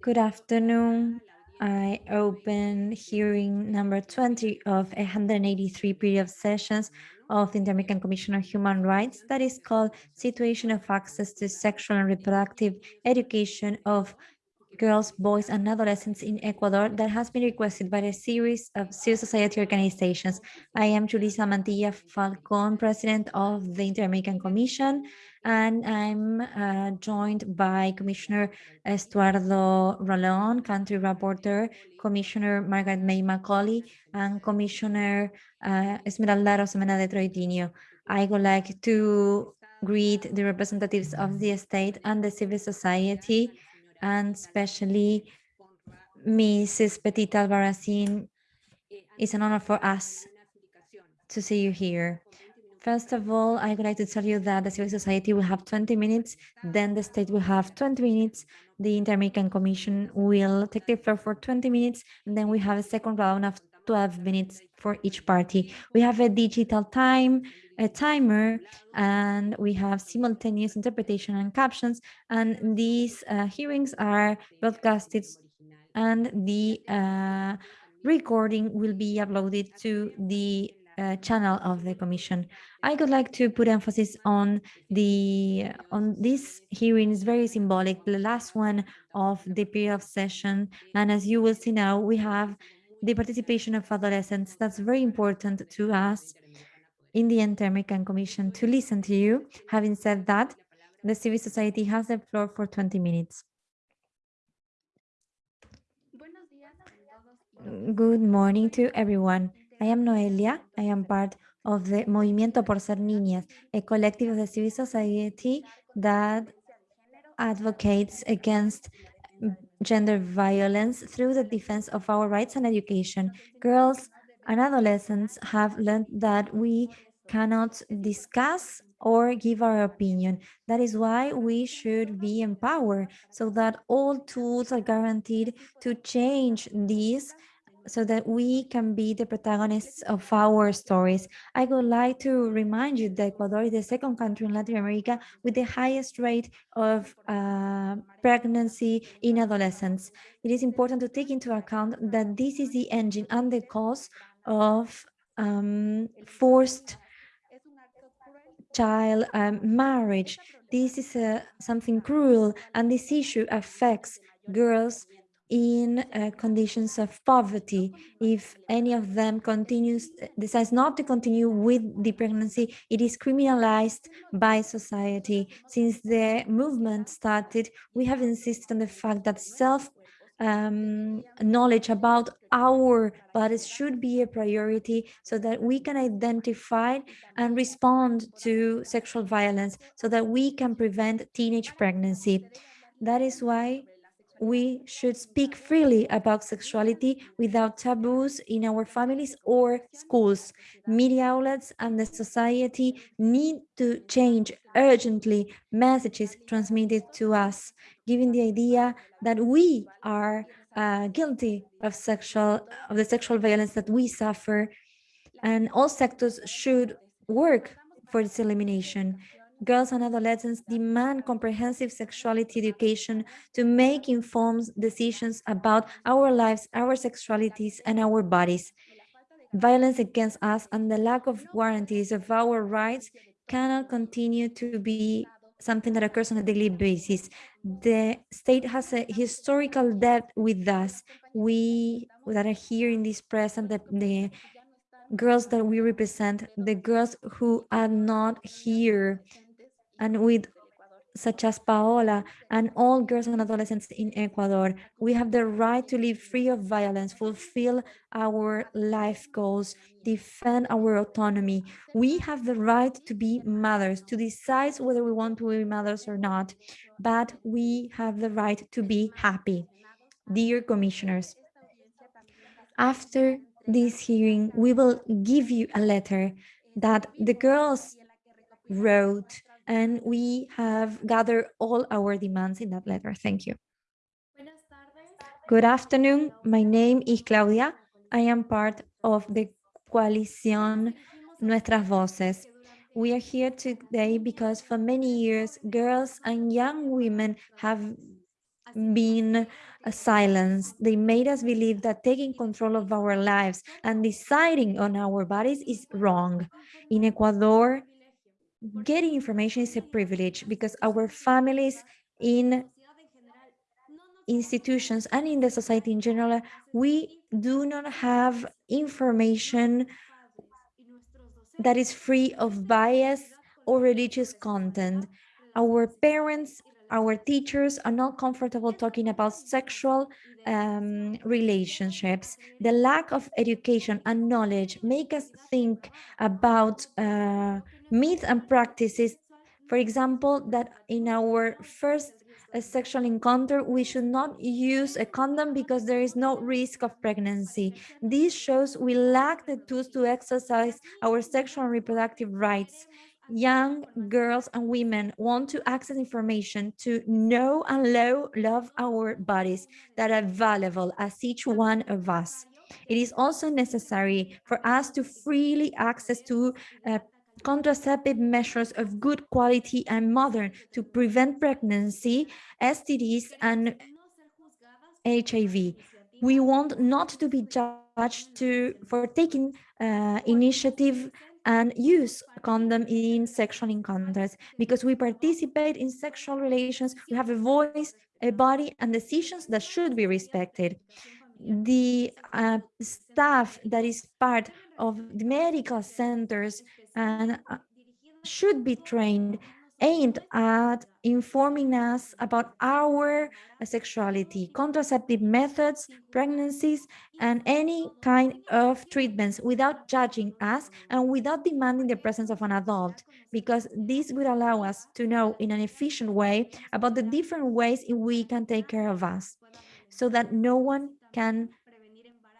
Good afternoon. I open hearing number 20 of 183 period sessions of the Inter-American Commission on Human Rights that is called Situation of Access to Sexual and Reproductive Education of girls, boys, and adolescents in Ecuador that has been requested by a series of civil society organizations. I am Julissa Mantilla Falcon, president of the Inter-American Commission, and I'm uh, joined by Commissioner Estuardo Ralón, country rapporteur, Commissioner Margaret May Macaulay, and Commissioner uh, Esmeralda Arosemena de Troitiño. I would like to greet the representatives of the state and the civil society and especially Mrs. Petita Albarracin. It's an honor for us to see you here. First of all, I would like to tell you that the civil society will have 20 minutes, then the state will have 20 minutes, the Inter-American Commission will take the floor for 20 minutes, and then we have a second round of 12 minutes for each party. We have a digital time, a timer, and we have simultaneous interpretation and captions, and these uh, hearings are broadcasted and the uh, recording will be uploaded to the uh, channel of the commission. I would like to put emphasis on the on this hearing is very symbolic, the last one of the period of session. And as you will see now, we have the participation of adolescents. That's very important to us in the Inter-American Commission to listen to you. Having said that, the civil society has the floor for 20 minutes. Good morning to everyone. I am Noelia. I am part of the Movimiento por Ser Niñas, a collective of the civil society that advocates against gender violence through the defense of our rights and education. Girls and adolescents have learned that we cannot discuss or give our opinion. That is why we should be empowered so that all tools are guaranteed to change these so that we can be the protagonists of our stories. I would like to remind you that Ecuador is the second country in Latin America with the highest rate of uh, pregnancy in adolescents. It is important to take into account that this is the engine and the cause of um, forced child um, marriage. This is uh, something cruel and this issue affects girls in uh, conditions of poverty. If any of them continues, decides not to continue with the pregnancy, it is criminalized by society. Since the movement started, we have insisted on the fact that self um, knowledge about our bodies should be a priority so that we can identify and respond to sexual violence so that we can prevent teenage pregnancy. That is why we should speak freely about sexuality without taboos in our families or schools. Media outlets and the society need to change urgently messages transmitted to us, giving the idea that we are uh, guilty of sexual of the sexual violence that we suffer, and all sectors should work for its elimination girls and adolescents demand comprehensive sexuality education to make informed decisions about our lives, our sexualities, and our bodies. Violence against us and the lack of guarantees of our rights cannot continue to be something that occurs on a daily basis. The state has a historical debt with us. We that are here in this present, the, the girls that we represent, the girls who are not here and with such as Paola and all girls and adolescents in Ecuador. We have the right to live free of violence, fulfill our life goals, defend our autonomy. We have the right to be mothers, to decide whether we want to be mothers or not, but we have the right to be happy. Dear commissioners, after this hearing, we will give you a letter that the girls wrote and we have gathered all our demands in that letter. Thank you. Good afternoon. My name is Claudia. I am part of the coalition Nuestras Voces. We are here today because for many years, girls and young women have been silenced. They made us believe that taking control of our lives and deciding on our bodies is wrong. In Ecuador, getting information is a privilege because our families in institutions and in the society in general, we do not have information that is free of bias or religious content. Our parents, our teachers are not comfortable talking about sexual um, relationships. The lack of education and knowledge make us think about uh, myths and practices. For example, that in our first a sexual encounter, we should not use a condom because there is no risk of pregnancy. This shows we lack the tools to exercise our sexual and reproductive rights. Young girls and women want to access information to know and love our bodies that are valuable as each one of us. It is also necessary for us to freely access to uh, contraceptive measures of good quality and modern to prevent pregnancy, STDs, and HIV. We want not to be judged to, for taking uh, initiative and use condom in sexual encounters because we participate in sexual relations, we have a voice, a body, and decisions that should be respected. The uh, staff that is part of the medical centers and uh, should be trained aimed at informing us about our sexuality, contraceptive methods, pregnancies, and any kind of treatments without judging us and without demanding the presence of an adult, because this would allow us to know in an efficient way about the different ways we can take care of us, so that no one can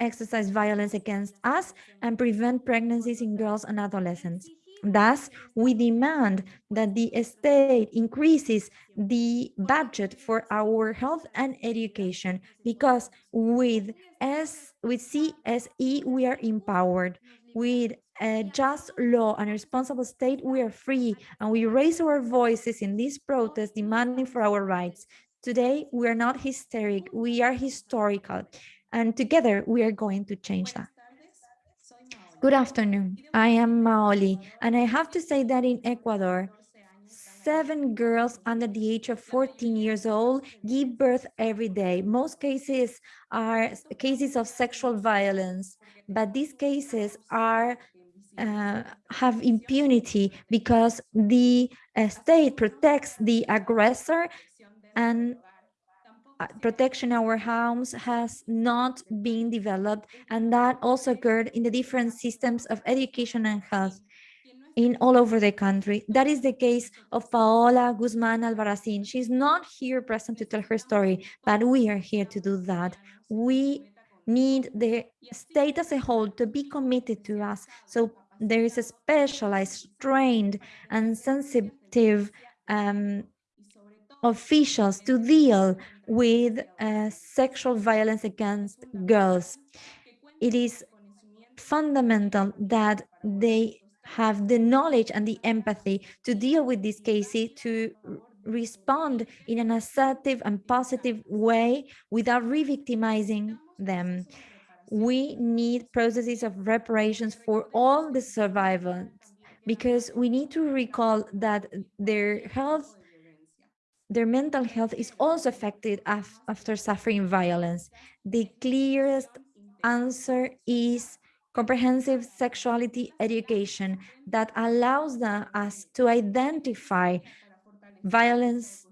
exercise violence against us and prevent pregnancies in girls and adolescents. Thus, we demand that the state increases the budget for our health and education because with S with CSE we are empowered. With a just law and a responsible state, we are free and we raise our voices in this protest demanding for our rights. Today, we are not hysteric, we are historical. And together we are going to change that. Good afternoon. I am Maoli, and I have to say that in Ecuador, seven girls under the age of 14 years old give birth every day. Most cases are cases of sexual violence, but these cases are uh, have impunity because the uh, state protects the aggressor and protection in our homes has not been developed and that also occurred in the different systems of education and health in all over the country. That is the case of Paola Guzman Albarracin. She's not here present to tell her story, but we are here to do that. We need the state as a whole to be committed to us. So there is a specialized, trained, and sensitive um, officials to deal with uh, sexual violence against girls. It is fundamental that they have the knowledge and the empathy to deal with these cases, to respond in an assertive and positive way without re-victimizing them. We need processes of reparations for all the survivors because we need to recall that their health their mental health is also affected af after suffering violence. The clearest answer is comprehensive sexuality education that allows us to identify violence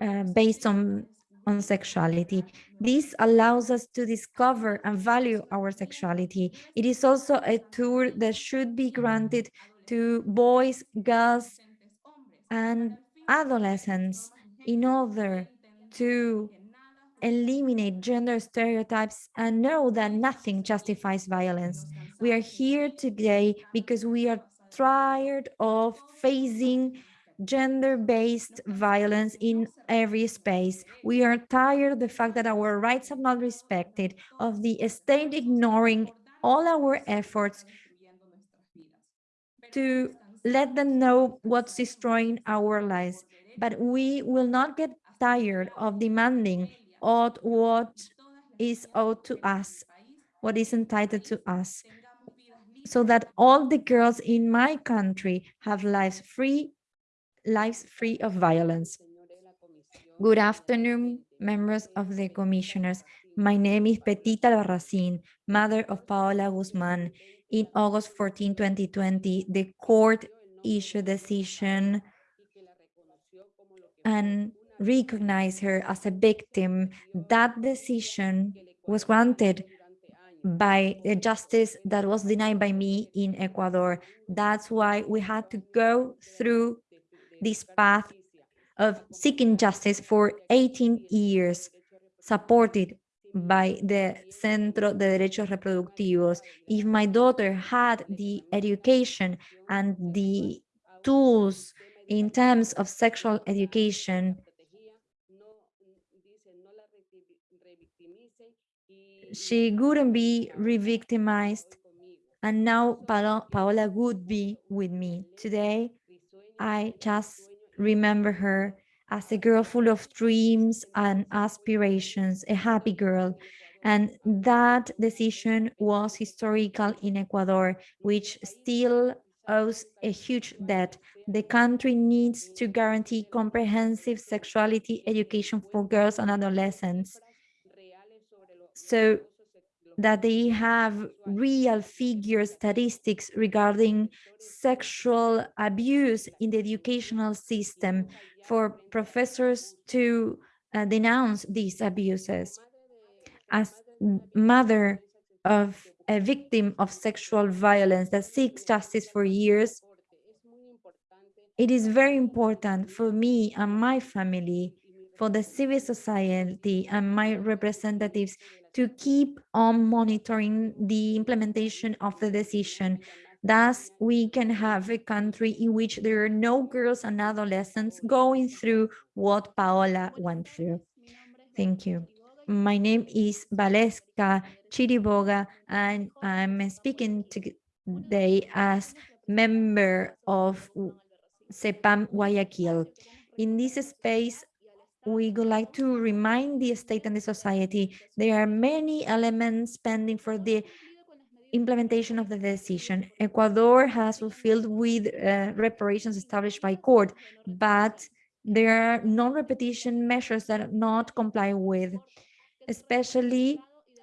uh, based on, on sexuality. This allows us to discover and value our sexuality. It is also a tool that should be granted to boys, girls, and adolescents in order to eliminate gender stereotypes and know that nothing justifies violence. We are here today because we are tired of facing gender-based violence in every space. We are tired of the fact that our rights are not respected, of the state ignoring all our efforts to let them know what's destroying our lives. But we will not get tired of demanding what is owed to us, what is entitled to us, so that all the girls in my country have lives free, lives free of violence. Good afternoon, members of the commissioners. My name is Petita Albarracin, mother of Paola Guzman. In August 14, 2020, the court issued a decision and recognize her as a victim. That decision was granted by a justice that was denied by me in Ecuador. That's why we had to go through this path of seeking justice for 18 years, supported by the Centro de Derechos Reproductivos. If my daughter had the education and the tools in terms of sexual education, she wouldn't be re-victimized and now Paola would be with me. Today, I just remember her as a girl full of dreams and aspirations, a happy girl. And that decision was historical in Ecuador, which still owes a huge debt. The country needs to guarantee comprehensive sexuality education for girls and adolescents so that they have real figure statistics regarding sexual abuse in the educational system for professors to uh, denounce these abuses. As mother of a victim of sexual violence that seeks justice for years, it is very important for me and my family, for the civil society and my representatives to keep on monitoring the implementation of the decision. Thus, we can have a country in which there are no girls and adolescents going through what Paola went through. Thank you. My name is Valeska Chiriboga, and I'm speaking today as member of CEPAM Guayaquil. In this space, we would like to remind the state and the society there are many elements pending for the implementation of the decision. Ecuador has fulfilled with uh, reparations established by court, but there are non-repetition measures that are not comply with, especially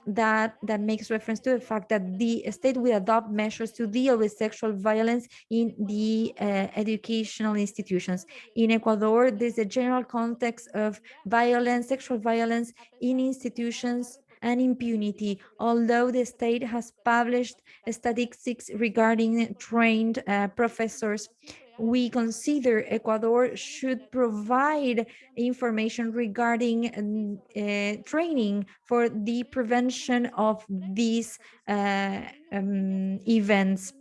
that that makes reference to the fact that the state will adopt measures to deal with sexual violence in the uh, educational institutions. In Ecuador, there's a general context of violence, sexual violence in institutions and impunity, although the state has published statistics regarding trained uh, professors we consider Ecuador should provide information regarding uh, training for the prevention of these uh, um, events.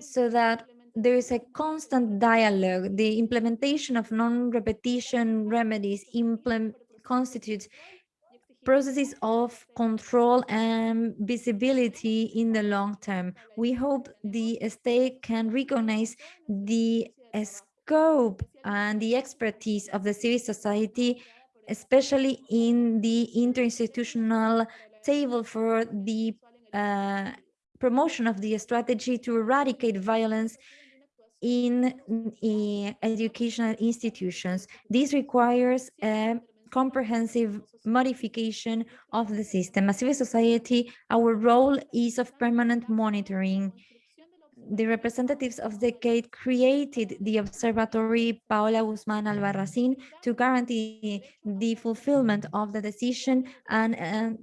So that there is a constant dialogue. The implementation of non-repetition remedies constitutes processes of control and visibility in the long term. We hope the state can recognize the scope and the expertise of the civil society, especially in the interinstitutional table for the uh, promotion of the strategy to eradicate violence in, in educational institutions. This requires a comprehensive modification of the system. As civil society, our role is of permanent monitoring. The representatives of the CADE created the observatory Paola Guzman Albarracin to guarantee the fulfillment of the decision and uh,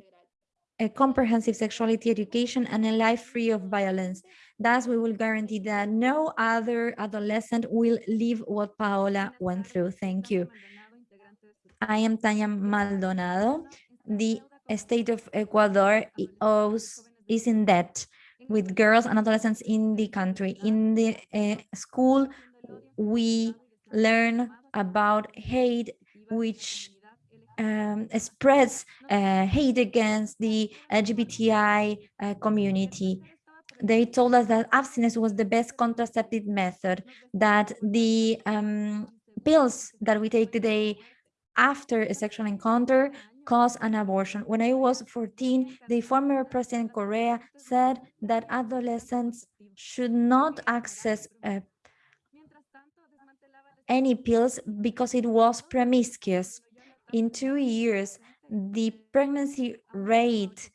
a comprehensive sexuality education and a life free of violence. Thus, we will guarantee that no other adolescent will live what Paola went through. Thank you. I am Tanya Maldonado. The state of Ecuador owes, is in debt with girls and adolescents in the country. In the uh, school, we learn about hate, which um, spreads uh, hate against the LGBTI uh, community. they told us that abstinence was the best contraceptive method, that the um, pills that we take the day after a sexual encounter cause an abortion. When I was 14, the former president Correa said that adolescents should not access uh, any pills because it was promiscuous. In two years, the pregnancy rate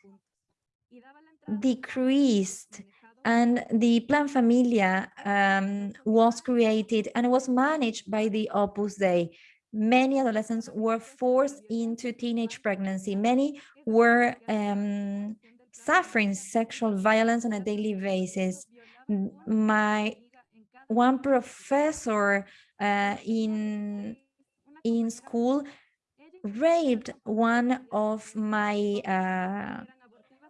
decreased and the Plan Familia um, was created and was managed by the Opus Dei. Many adolescents were forced into teenage pregnancy. Many were um, suffering sexual violence on a daily basis. My one professor uh, in in school raped one of my uh,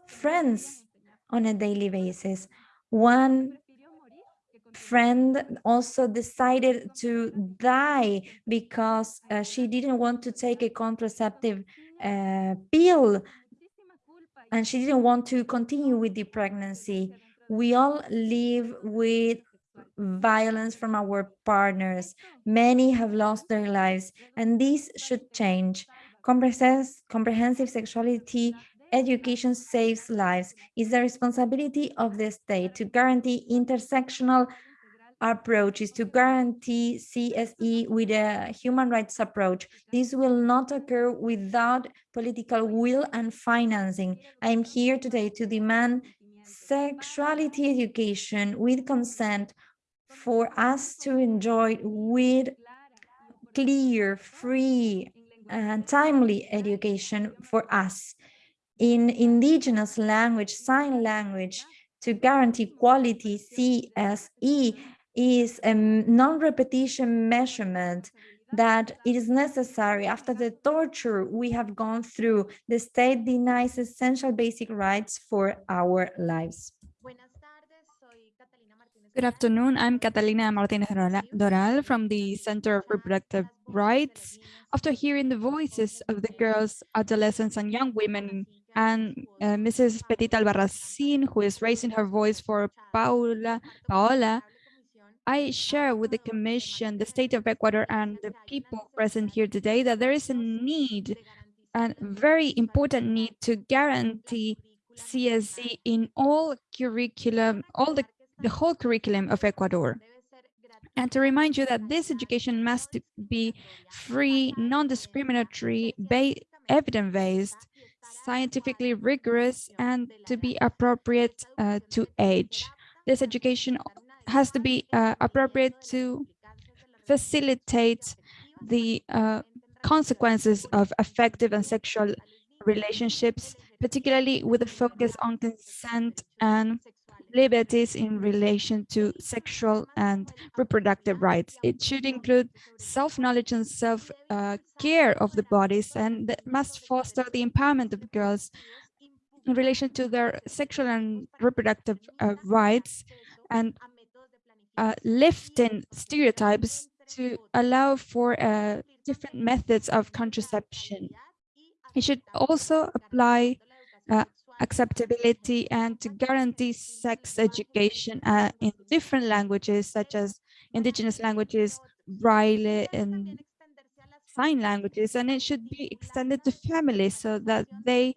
friends on a daily basis. One friend also decided to die because uh, she didn't want to take a contraceptive uh, pill and she didn't want to continue with the pregnancy. We all live with violence from our partners. Many have lost their lives, and this should change. Comprehensive sexuality education saves lives. It's the responsibility of the state to guarantee intersectional approaches to guarantee CSE with a human rights approach. This will not occur without political will and financing. I am here today to demand sexuality education with consent for us to enjoy with clear, free, and timely education for us in indigenous language, sign language, to guarantee quality CSE is a non-repetition measurement that it is necessary after the torture we have gone through. The state denies essential basic rights for our lives. Good afternoon. I'm Catalina Martinez Coral from the Center of Reproductive Rights. After hearing the voices of the girls, adolescents, and young women, and uh, Mrs. Petita Albarracin, who is raising her voice for Paula, Paola, I share with the Commission, the State of Ecuador, and the people present here today that there is a need, a very important need to guarantee CSE in all curriculum, all the, the whole curriculum of Ecuador. And to remind you that this education must be free, non-discriminatory, evidence-based, scientifically rigorous, and to be appropriate uh, to age. This education has to be uh, appropriate to facilitate the uh, consequences of affective and sexual relationships, particularly with a focus on consent and liberties in relation to sexual and reproductive rights. It should include self-knowledge and self-care uh, of the bodies and must foster the empowerment of girls in relation to their sexual and reproductive uh, rights and uh, lifting stereotypes to allow for uh, different methods of contraception. It should also apply uh, acceptability and to guarantee sex education uh, in different languages such as indigenous languages, Braille and sign languages, and it should be extended to families so that they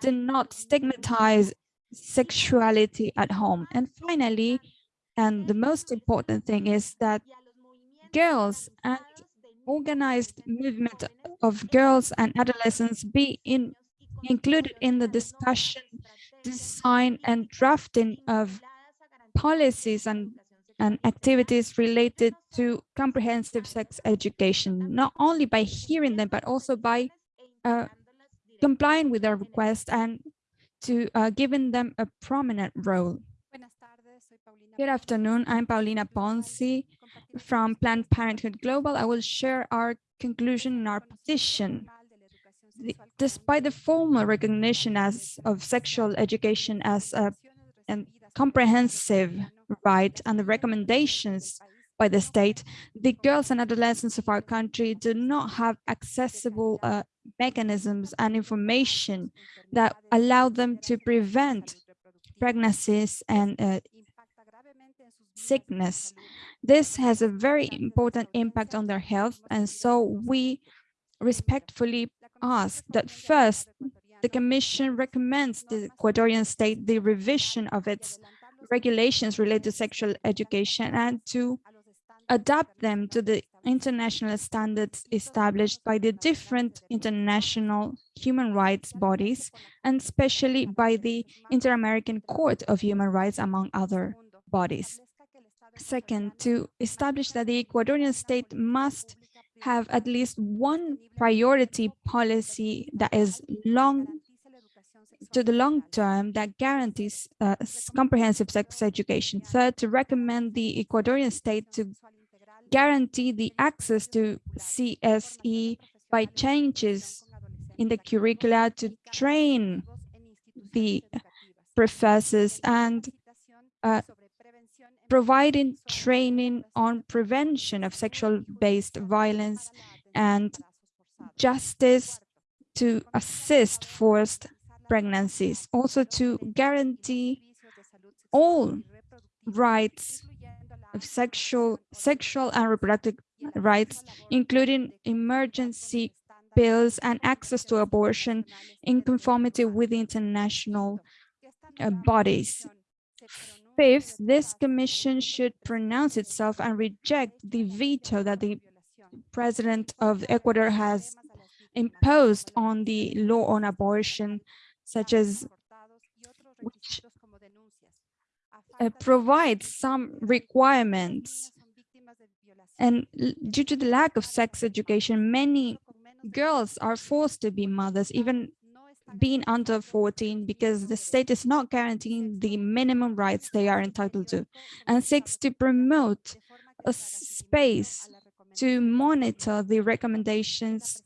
do not stigmatize sexuality at home. And finally, and the most important thing is that girls and organized movement of girls and adolescents be in included in the discussion, design and drafting of policies and, and activities related to comprehensive sex education, not only by hearing them, but also by uh, complying with their request and to uh, giving them a prominent role. Good afternoon, I'm Paulina Ponzi from Planned Parenthood Global. I will share our conclusion and our position despite the formal recognition as of sexual education as a, a comprehensive right and the recommendations by the state, the girls and adolescents of our country do not have accessible uh, mechanisms and information that allow them to prevent pregnancies and uh, sickness. This has a very important impact on their health, and so we respectfully ask that first, the Commission recommends the Ecuadorian state the revision of its regulations related to sexual education and to adapt them to the international standards established by the different international human rights bodies, and especially by the Inter-American Court of Human Rights, among other bodies. Second, to establish that the Ecuadorian state must have at least one priority policy that is long to the long term that guarantees uh, comprehensive sex education. Third, to recommend the Ecuadorian state to guarantee the access to CSE by changes in the curricula to train the professors and uh, providing training on prevention of sexual-based violence and justice to assist forced pregnancies, also to guarantee all rights of sexual, sexual and reproductive rights, including emergency pills and access to abortion in conformity with international uh, bodies. Fifth, this commission should pronounce itself and reject the veto that the president of Ecuador has imposed on the law on abortion, such as which uh, provide some requirements. And due to the lack of sex education, many girls are forced to be mothers, even being under 14, because the state is not guaranteeing the minimum rights they are entitled to. And seeks to promote a space to monitor the recommendations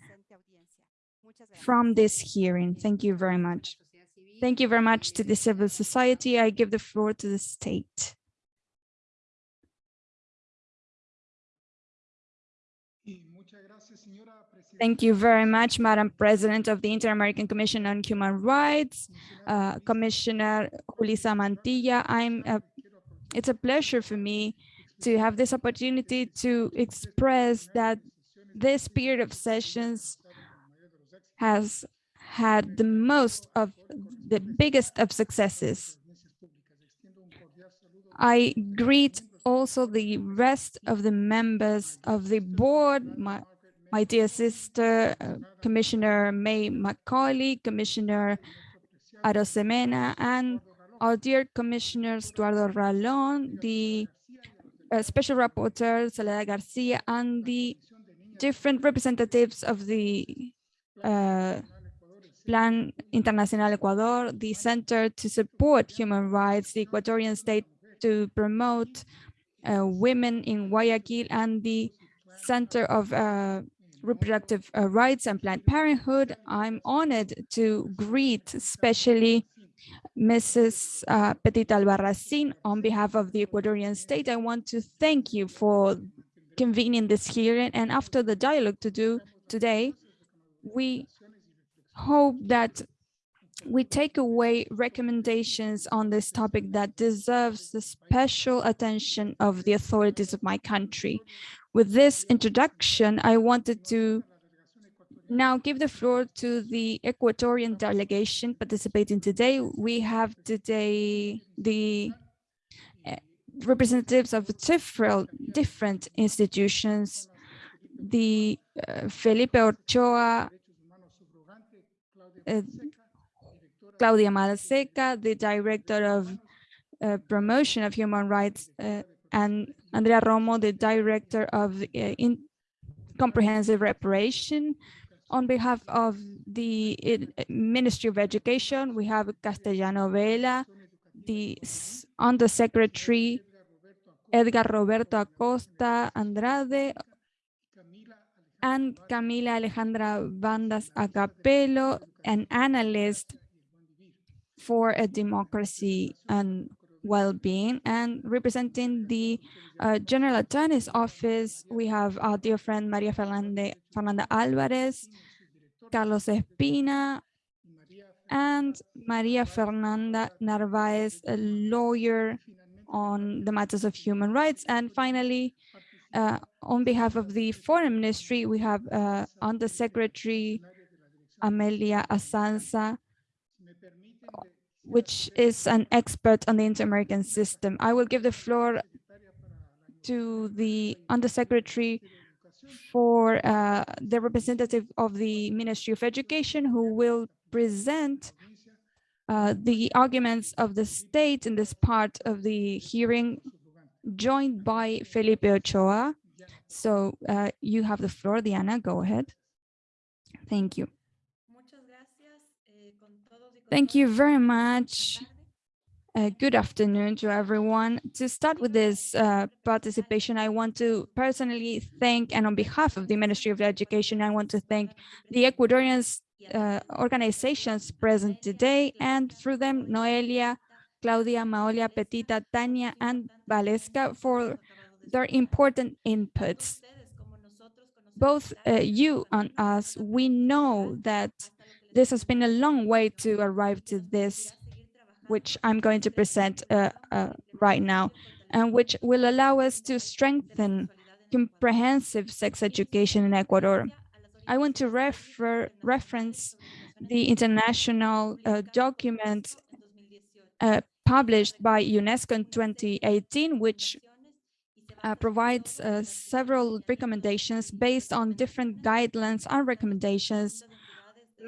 from this hearing. Thank you very much. Thank you very much to the civil society. I give the floor to the state. Thank you very much, Madam President of the Inter-American Commission on Human Rights, uh, Commissioner Julissa Mantilla. I'm a, it's a pleasure for me to have this opportunity to express that this period of sessions has had the most of the biggest of successes. I greet also the rest of the members of the board, my, my dear sister, uh, Commissioner May Macaulay, Commissioner Arosemena, and our dear commissioners, Eduardo Ralón, the uh, special rapporteur, Soledad Garcia, and the different representatives of the uh, Plan Internacional Ecuador, the Center to Support Human Rights, the Ecuadorian State to Promote uh, Women in Guayaquil, and the Center of uh, Reproductive uh, Rights and Planned Parenthood. I'm honored to greet especially Mrs. Uh, Petit Albarracin on behalf of the Ecuadorian state. I want to thank you for convening this hearing and after the dialogue to do today, we hope that we take away recommendations on this topic that deserves the special attention of the authorities of my country. With this introduction, I wanted to now give the floor to the Ecuadorian delegation participating today. We have today the eh, representatives of several different institutions, the uh, Felipe Ochoa uh, Claudia Malseca, the director of uh, promotion of human rights, uh, and Andrea Romo, the director of in comprehensive reparation. On behalf of the Ministry of Education, we have Castellano Vela, the Undersecretary Edgar Roberto Acosta Andrade, and Camila Alejandra Bandas Acapelo, an analyst for a democracy and well-being and representing the uh, General Attorney's Office, we have our dear friend Maria Fernanda, Fernanda Alvarez, Carlos Espina, and Maria Fernanda Narvaez, a lawyer on the matters of human rights. And finally, uh, on behalf of the Foreign Ministry, we have uh, Undersecretary Amelia Asanza, which is an expert on the inter-American system. I will give the floor to the Undersecretary for uh, the representative of the Ministry of Education, who will present uh, the arguments of the state in this part of the hearing, joined by Felipe Ochoa. So uh, you have the floor, Diana, go ahead. Thank you. Thank you very much. Uh, good afternoon to everyone. To start with this uh, participation, I want to personally thank, and on behalf of the Ministry of Education, I want to thank the Ecuadorian uh, organizations present today, and through them, Noelia, Claudia, Maolia, Petita, Tania, and Valeska for their important inputs. Both uh, you and us, we know that this has been a long way to arrive to this which I'm going to present uh, uh, right now, and which will allow us to strengthen comprehensive sex education in Ecuador. I want to refer reference the international uh, document uh, published by UNESCO in 2018, which uh, provides uh, several recommendations based on different guidelines and recommendations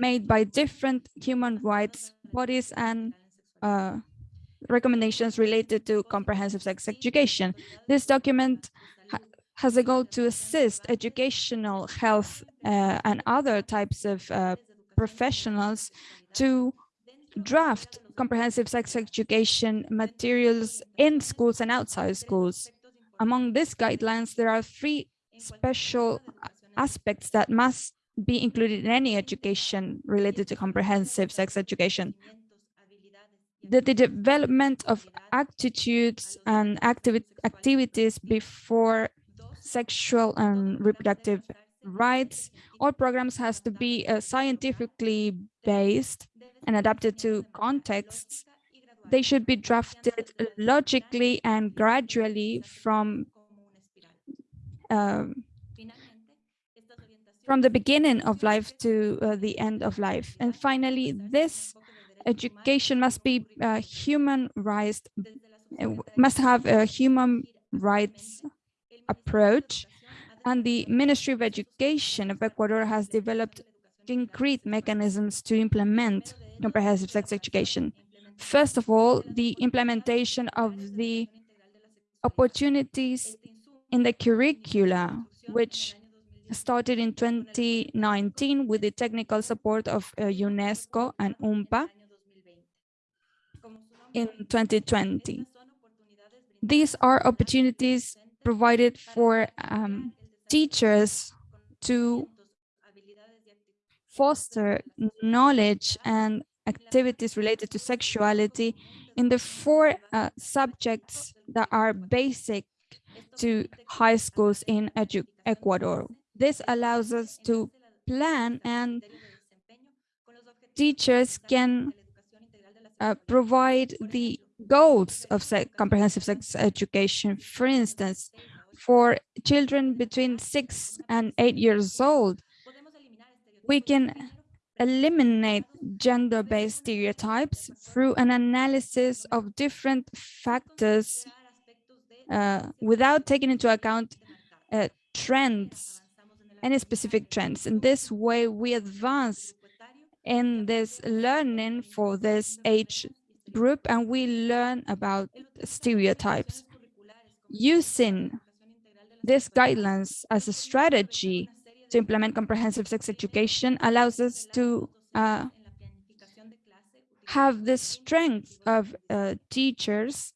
made by different human rights bodies and uh, recommendations related to comprehensive sex education. This document ha has a goal to assist educational, health, uh, and other types of uh, professionals to draft comprehensive sex education materials in schools and outside schools. Among these guidelines, there are three special aspects that must be included in any education related to comprehensive sex education the, the development of attitudes and activi activities before sexual and reproductive rights. All programs has to be uh, scientifically based and adapted to contexts. They should be drafted logically and gradually from uh, from the beginning of life to uh, the end of life. And finally, this education must be uh, human rights, must have a human rights approach. And the Ministry of Education of Ecuador has developed concrete mechanisms to implement comprehensive sex education. First of all, the implementation of the opportunities in the curricula, which started in 2019 with the technical support of uh, UNESCO and UNFPA in 2020. These are opportunities provided for um, teachers to foster knowledge and activities related to sexuality in the four uh, subjects that are basic to high schools in Ecuador. This allows us to plan and teachers can uh, provide the goals of sex, comprehensive sex education. For instance, for children between six and eight years old, we can eliminate gender-based stereotypes through an analysis of different factors uh, without taking into account uh, trends, any specific trends. In this way, we advance in this learning for this age group and we learn about stereotypes. Using these guidelines as a strategy to implement comprehensive sex education allows us to uh, have the strength of uh, teachers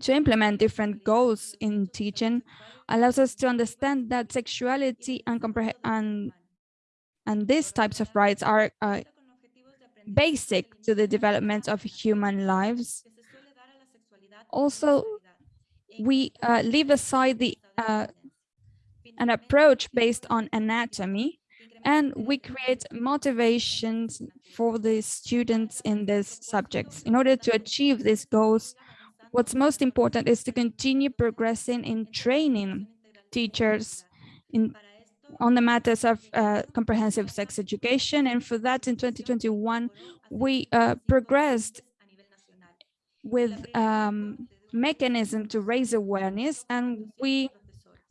to implement different goals in teaching allows us to understand that sexuality and, and and these types of rights are uh, basic to the development of human lives. Also, we uh, leave aside the uh, an approach based on anatomy and we create motivations for the students in these subjects. In order to achieve these goals, what's most important is to continue progressing in training teachers in on the matters of uh, comprehensive sex education. And for that, in 2021, we uh, progressed with um, mechanism to raise awareness and we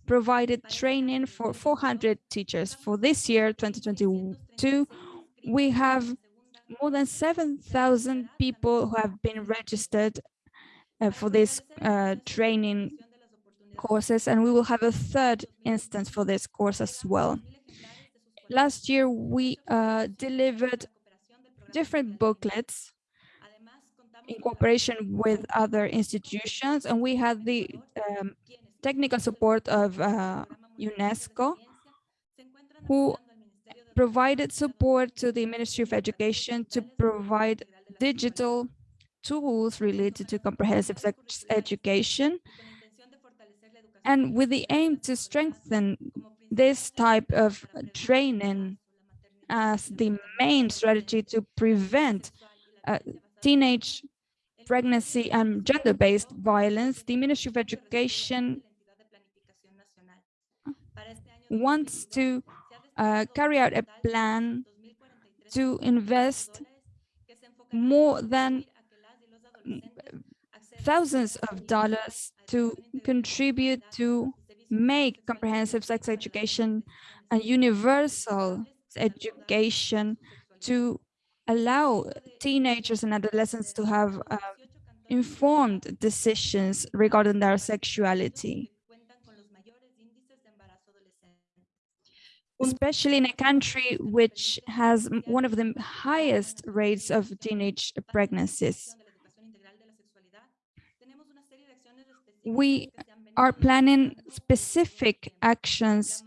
provided training for 400 teachers. For this year, 2022, we have more than 7,000 people who have been registered for this uh, training courses, and we will have a third instance for this course as well. Last year, we uh, delivered different booklets in cooperation with other institutions, and we had the um, technical support of uh, UNESCO, who provided support to the Ministry of Education to provide digital tools related to comprehensive education. And with the aim to strengthen this type of training as the main strategy to prevent uh, teenage pregnancy and gender-based violence, the Ministry of Education wants to uh, carry out a plan to invest more than thousands of dollars to contribute to make comprehensive sex education a universal education to allow teenagers and adolescents to have uh, informed decisions regarding their sexuality. especially in a country which has one of the highest rates of teenage pregnancies. We are planning specific actions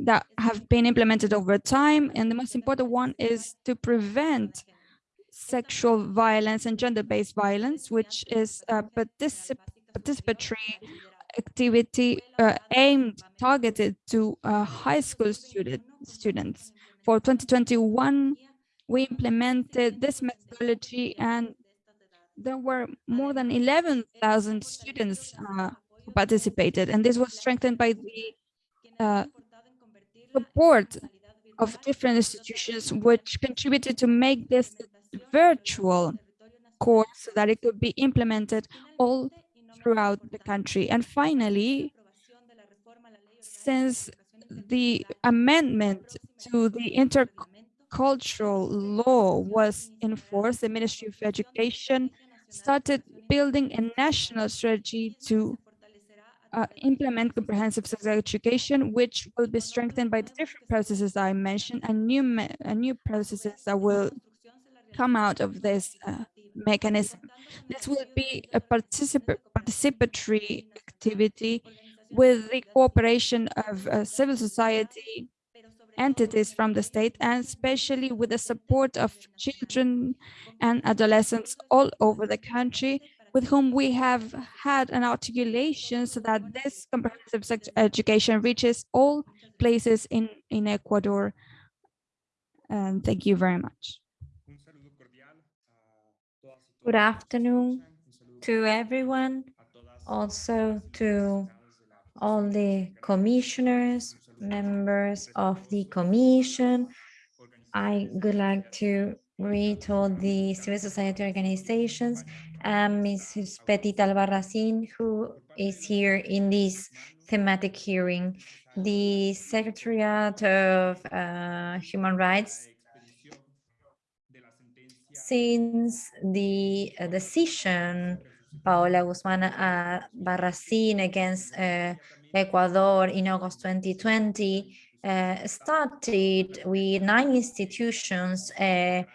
that have been implemented over time. And the most important one is to prevent sexual violence and gender-based violence, which is a particip participatory activity uh, aimed, targeted to uh, high school student, students. For 2021, we implemented this methodology and there were more than 11,000 students uh, who participated, and this was strengthened by the uh, support of different institutions which contributed to make this virtual course so that it could be implemented all throughout the country. And finally, since the amendment to the intercultural law was enforced, the Ministry of Education started building a national strategy to uh, implement comprehensive sex education, which will be strengthened by the different processes I mentioned and new, and new processes that will come out of this uh, mechanism. This will be a particip participatory activity with the cooperation of uh, civil society entities from the state and especially with the support of children and adolescents all over the country with whom we have had an articulation so that this comprehensive sex education reaches all places in, in Ecuador. And thank you very much. Good afternoon to everyone, also to all the commissioners, members of the commission. I would like to greet all the civil society organizations and Mrs. Petit Albarracin, who is here in this thematic hearing. The Secretariat of uh, Human Rights since the uh, decision Paola Guzman uh, Barracin against uh, Ecuador in August 2020 uh, started with nine institutions a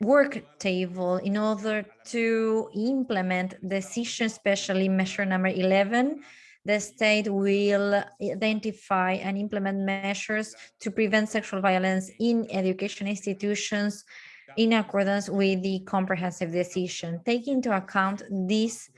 work table in order to implement decision, especially measure number 11. The state will identify and implement measures to prevent sexual violence in education institutions in accordance with the comprehensive decision. Taking into account this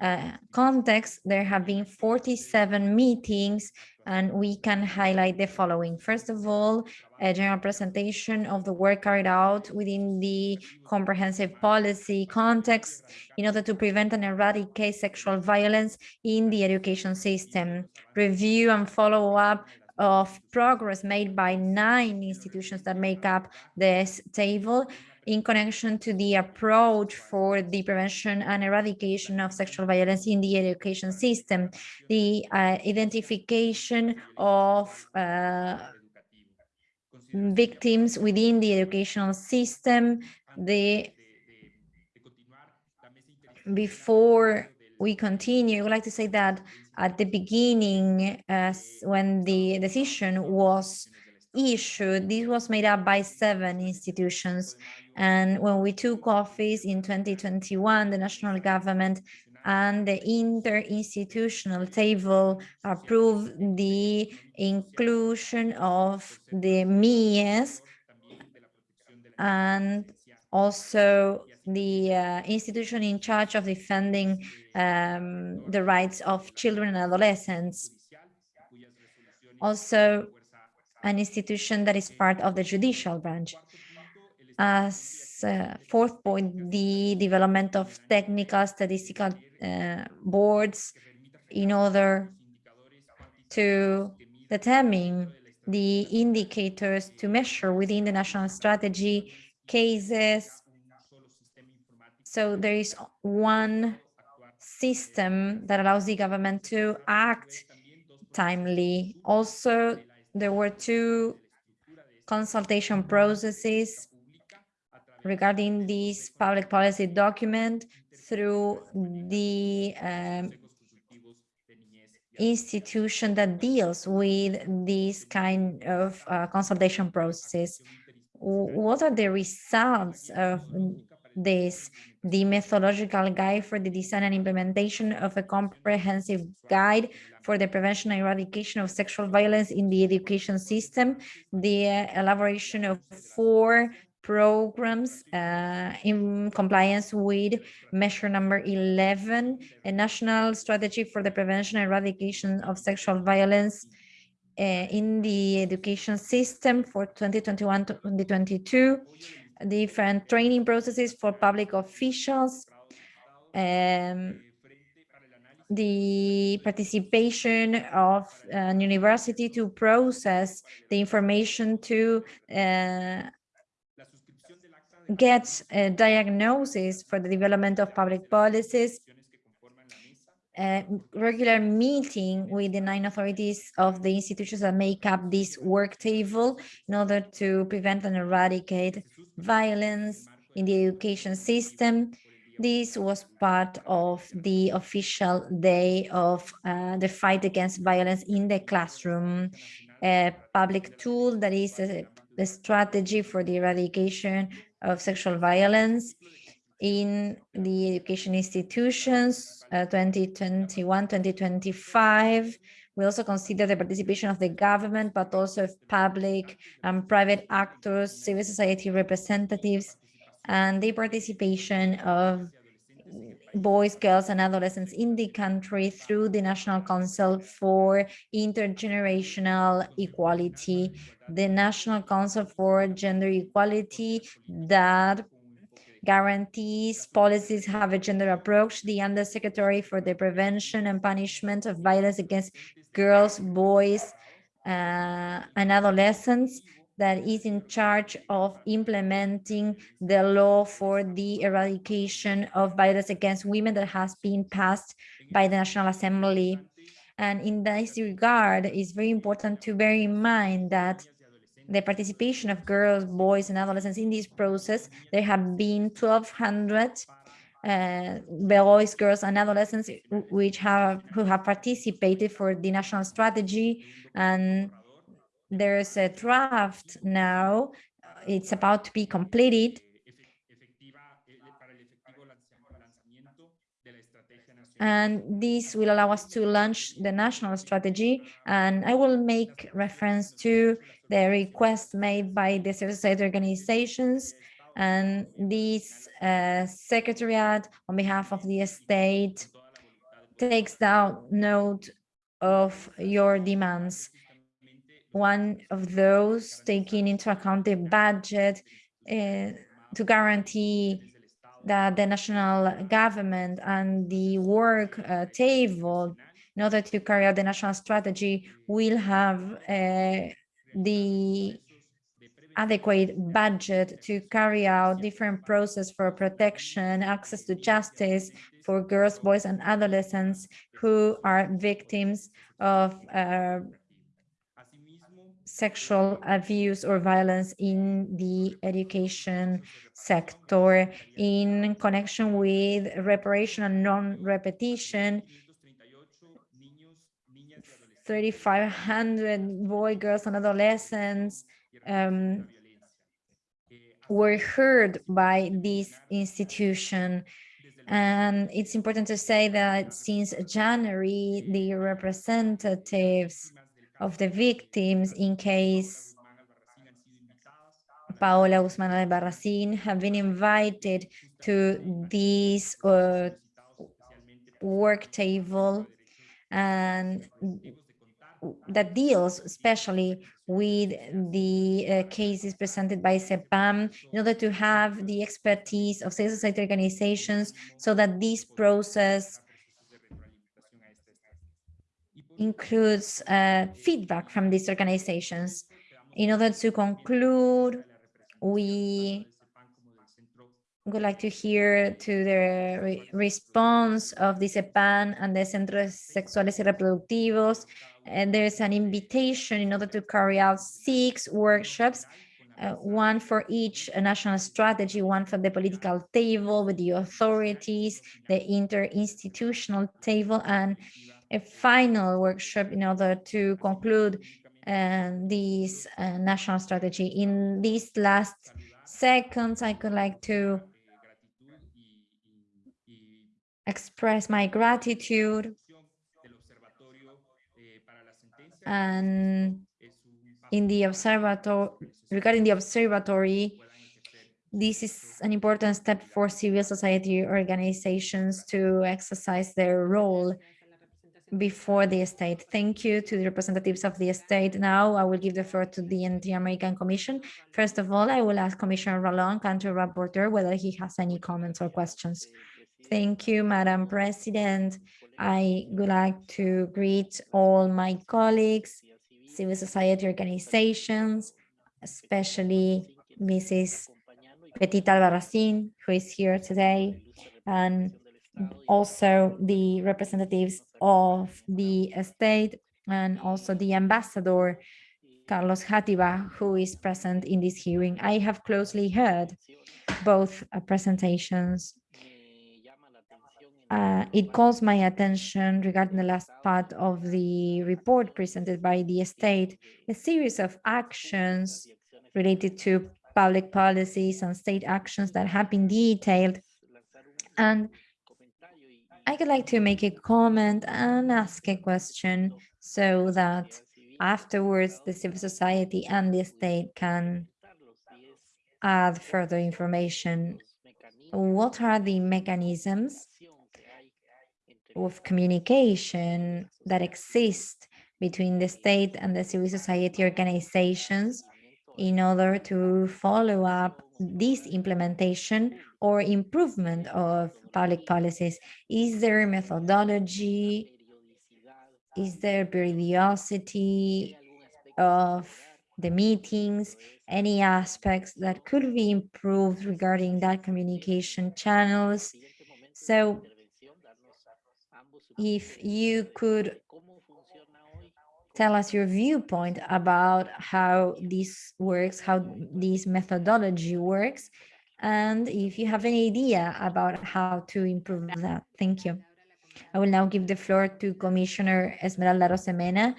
uh, context, there have been 47 meetings and we can highlight the following. First of all, a general presentation of the work carried out within the comprehensive policy context in order to prevent and eradicate sexual violence in the education system. Review and follow up of progress made by nine institutions that make up this table in connection to the approach for the prevention and eradication of sexual violence in the education system, the uh, identification of uh, victims within the educational system, the before we continue, I would like to say that at the beginning, when the decision was issued, this was made up by seven institutions. And when we took office in 2021, the national government and the interinstitutional table approved the inclusion of the MIES and also the uh, institution in charge of defending um, the rights of children and adolescents. Also, an institution that is part of the judicial branch. As uh, fourth point, the development of technical statistical uh, boards in order to determine the indicators to measure within the national strategy cases. So there is one system that allows the government to act timely. Also, there were two consultation processes regarding this public policy document through the um, institution that deals with these kind of uh, consultation processes. What are the results of this? The methodological guide for the design and implementation of a comprehensive guide for the prevention and eradication of sexual violence in the education system, the elaboration of four programs uh, in compliance with measure number 11, a national strategy for the prevention and eradication of sexual violence uh, in the education system for 2021 to 2022, different training processes for public officials, um, the participation of an university to process the information to uh, get a diagnosis for the development of public policies, a regular meeting with the nine authorities of the institutions that make up this work table in order to prevent and eradicate violence in the education system. This was part of the official day of uh, the fight against violence in the classroom, a public tool that is a, a strategy for the eradication of sexual violence in the education institutions, 2021-2025. Uh, we also consider the participation of the government, but also of public and private actors, civil society representatives, and the participation of boys, girls, and adolescents in the country through the National Council for Intergenerational Equality, the National Council for Gender Equality that guarantees policies have a gender approach, the Undersecretary for the Prevention and Punishment of Violence Against Girls, Boys, uh, and Adolescents, that is in charge of implementing the law for the eradication of violence against women that has been passed by the National Assembly. And in this regard, it's very important to bear in mind that the participation of girls, boys, and adolescents in this process, there have been 1,200 uh, boys, girls, and adolescents which have who have participated for the national strategy and there's a draft now. It's about to be completed. And this will allow us to launch the national strategy. And I will make reference to the request made by the civil society organizations and this uh, secretariat on behalf of the state takes down note of your demands. One of those taking into account the budget uh, to guarantee that the national government and the work uh, table in order to carry out the national strategy will have uh, the adequate budget to carry out different process for protection, access to justice for girls, boys, and adolescents who are victims of uh, sexual abuse or violence in the education sector in connection with reparation and non-repetition 3,500 boy, girls, and adolescents um, were heard by this institution. And it's important to say that since January, the representatives of the victims in case Paola Guzman Albarracin have been invited to this uh, work table and that deals especially with the uh, cases presented by CEPAM in order to have the expertise of civil society organizations so that this process includes uh, feedback from these organizations. In order to conclude, we would like to hear to the re response of the CEPAM and the Centros Sexuales y Reproductivos. And there's an invitation in order to carry out six workshops, uh, one for each national strategy, one for the political table with the authorities, the interinstitutional table, and a final workshop in order to conclude uh, this uh, national strategy. In these last seconds, I could like to express my gratitude and in the observatory regarding the observatory this is an important step for civil society organizations to exercise their role before the state. Thank you to the representatives of the state. Now I will give the floor to the Inter-American Commission. First of all, I will ask Commissioner Ralón, country rapporteur, whether he has any comments or questions. Thank you, Madam President. I would like to greet all my colleagues, civil society organizations, especially Mrs. Petita Albarracin, who is here today, and also the representatives of the state and also the ambassador, Carlos Játiva, who is present in this hearing. I have closely heard both uh, presentations uh, it calls my attention regarding the last part of the report presented by the state, a series of actions related to public policies and state actions that have been detailed. And I would like to make a comment and ask a question so that afterwards the civil society and the state can add further information. What are the mechanisms of communication that exist between the state and the civil society organizations in order to follow up this implementation or improvement of public policies? Is there methodology? Is there periodicity of the meetings? Any aspects that could be improved regarding that communication channels? So if you could tell us your viewpoint about how this works, how this methodology works, and if you have any idea about how to improve that. Thank you. I will now give the floor to Commissioner Esmeralda Arosemena,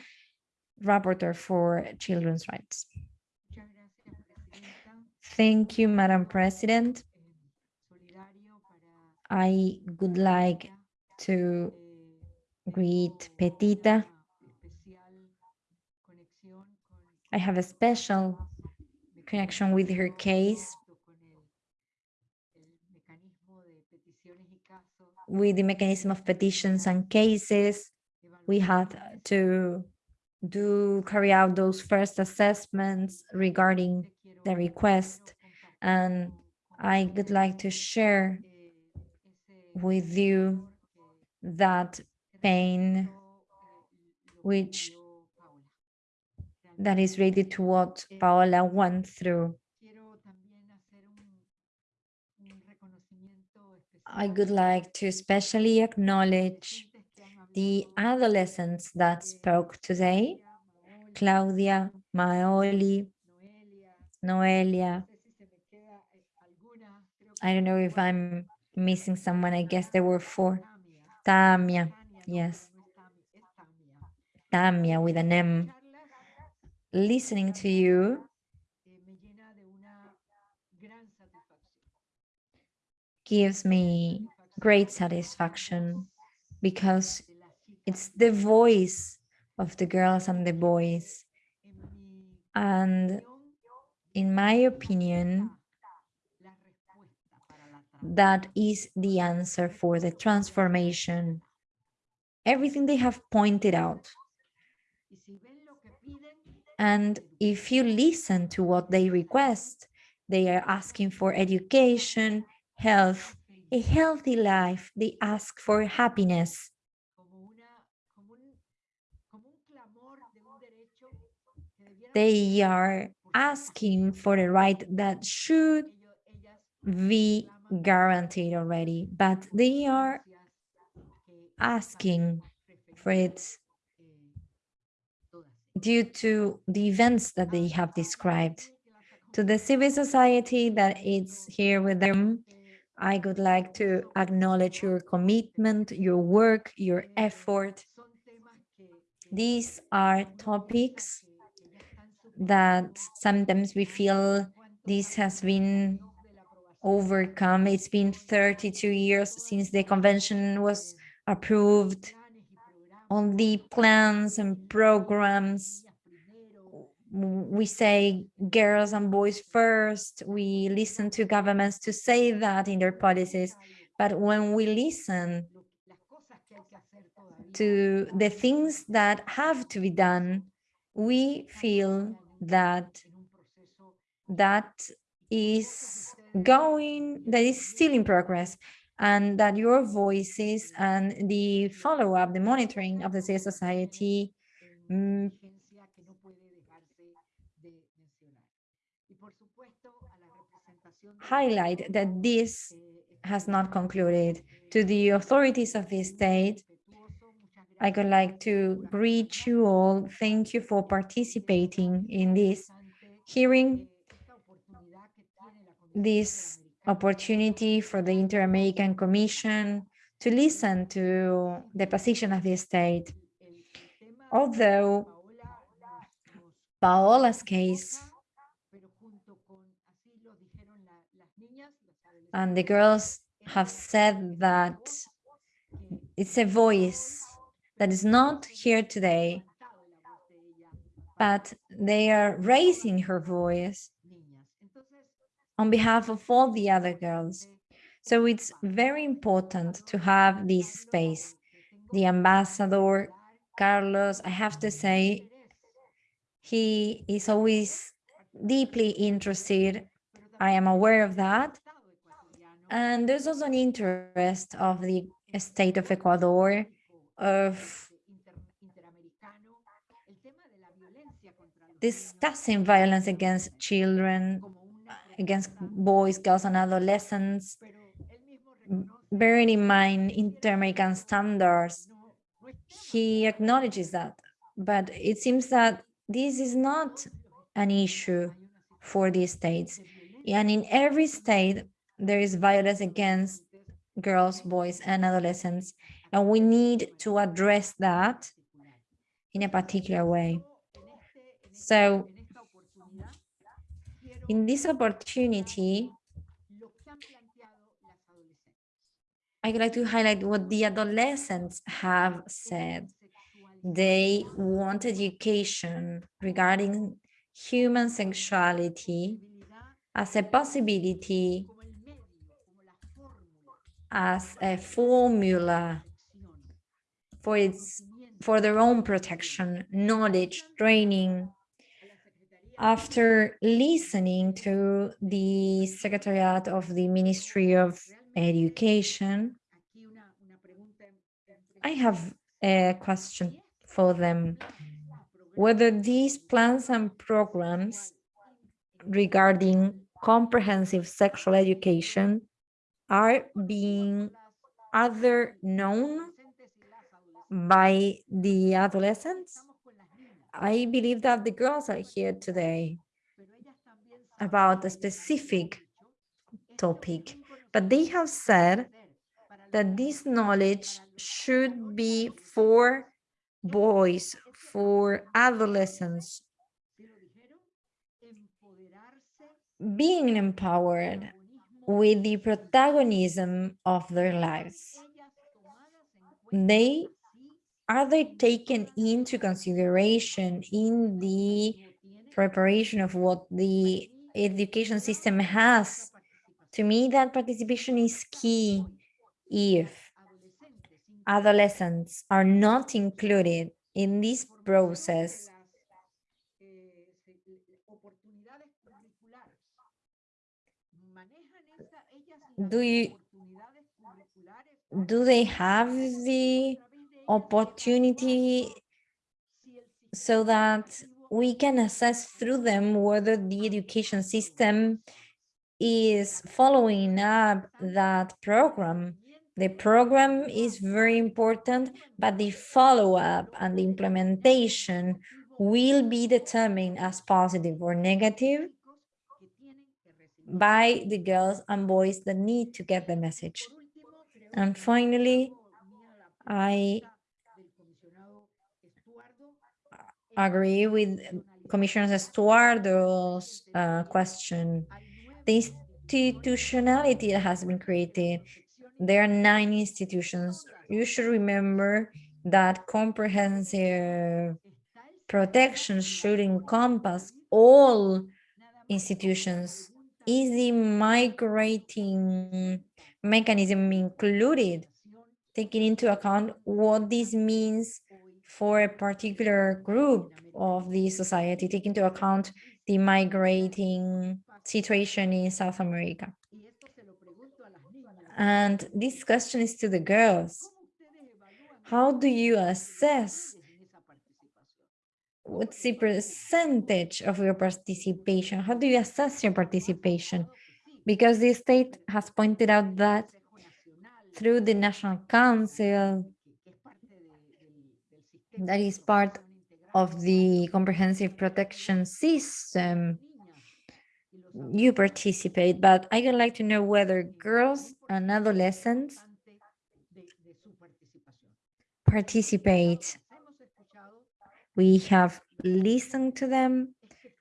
Rapporteur for Children's Rights. Thank you, Madam President. I would like to greet Petita. I have a special connection with her case with the mechanism of petitions and cases. We had to do carry out those first assessments regarding the request. And I would like to share with you that pain which that is related to what Paola went through. I would like to especially acknowledge the adolescents that spoke today, Claudia, Maoli, Noelia. I don't know if I'm missing someone. I guess there were four. Tamia, yes. Tamia with an M. Listening to you gives me great satisfaction because it's the voice of the girls and the boys. And in my opinion, that is the answer for the transformation. Everything they have pointed out. And if you listen to what they request, they are asking for education, health, a healthy life. They ask for happiness. They are asking for the right that should be guaranteed already, but they are asking for it due to the events that they have described. To the civil society that is here with them, I would like to acknowledge your commitment, your work, your effort. These are topics that sometimes we feel this has been overcome. It's been 32 years since the convention was approved. On the plans and programs. We say girls and boys first, we listen to governments to say that in their policies, but when we listen to the things that have to be done, we feel that that is going, that is still in progress and that your voices and the follow-up, the monitoring of the civil society mm, highlight that this has not concluded. To the authorities of the state, I would like to greet you all. Thank you for participating in this hearing, this opportunity for the Inter-American Commission to listen to the position of the state. Although Paola's case and the girls have said that it's a voice that is not here today, but they are raising her voice on behalf of all the other girls. So it's very important to have this space. The ambassador, Carlos, I have to say, he is always deeply interested. I am aware of that. And there's also an interest of the state of Ecuador of discussing violence against children, against boys, girls, and adolescents, bearing in mind inter-American standards. He acknowledges that, but it seems that this is not an issue for these states. And in every state, there is violence against girls, boys, and adolescents, and we need to address that in a particular way. So in this opportunity, I'd like to highlight what the adolescents have said. They want education regarding human sexuality as a possibility as a formula for its for their own protection, knowledge, training. After listening to the Secretariat of the Ministry of Education, I have a question for them. Whether these plans and programs regarding comprehensive sexual education are being other known by the adolescents? I believe that the girls are here today about a specific topic, but they have said that this knowledge should be for boys, for adolescents, being empowered with the protagonism of their lives. They are they taken into consideration in the preparation of what the education system has? To me, that participation is key if adolescents are not included in this process do you do they have the opportunity so that we can assess through them whether the education system is following up that program. The program is very important, but the follow-up and the implementation will be determined as positive or negative by the girls and boys that need to get the message. And finally, I agree with Commissioner Estuardo's uh, question. The institutionality that has been created, there are nine institutions. You should remember that comprehensive protection should encompass all institutions is the migrating mechanism included, taking into account what this means for a particular group of the society, taking into account the migrating situation in South America. And this question is to the girls. How do you assess what's the percentage of your participation? How do you assess your participation? Because the state has pointed out that through the National Council, that is part of the comprehensive protection system, you participate, but I would like to know whether girls and adolescents participate we have listened to them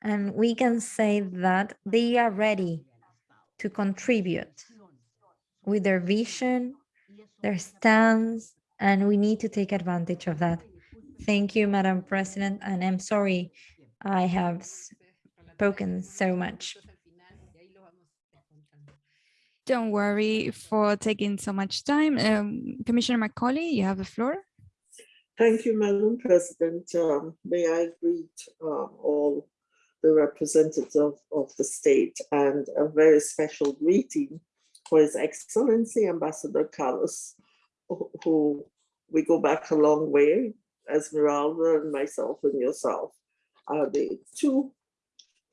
and we can say that they are ready to contribute with their vision, their stance, and we need to take advantage of that. Thank you, Madam President, and I'm sorry I have spoken so much. Don't worry for taking so much time. Um, Commissioner Macaulay, you have the floor. Thank you, Madam President. Um, may I greet uh, all the representatives of, of the state and a very special greeting for His Excellency Ambassador Carlos, who, who we go back a long way, Esmeralda and myself and yourself are the two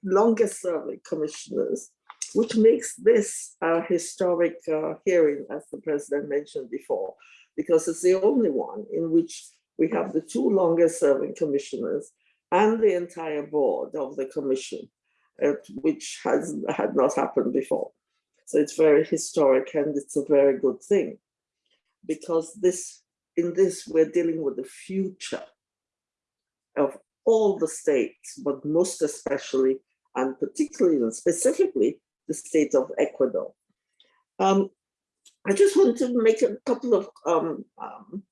longest serving commissioners, which makes this a historic uh, hearing, as the president mentioned before, because it's the only one in which we have the two longest serving commissioners and the entire board of the commission, uh, which has had not happened before. So it's very historic and it's a very good thing because this in this we're dealing with the future of all the states, but most especially and particularly and specifically the state of Ecuador. Um, I just want to make a couple of um, um,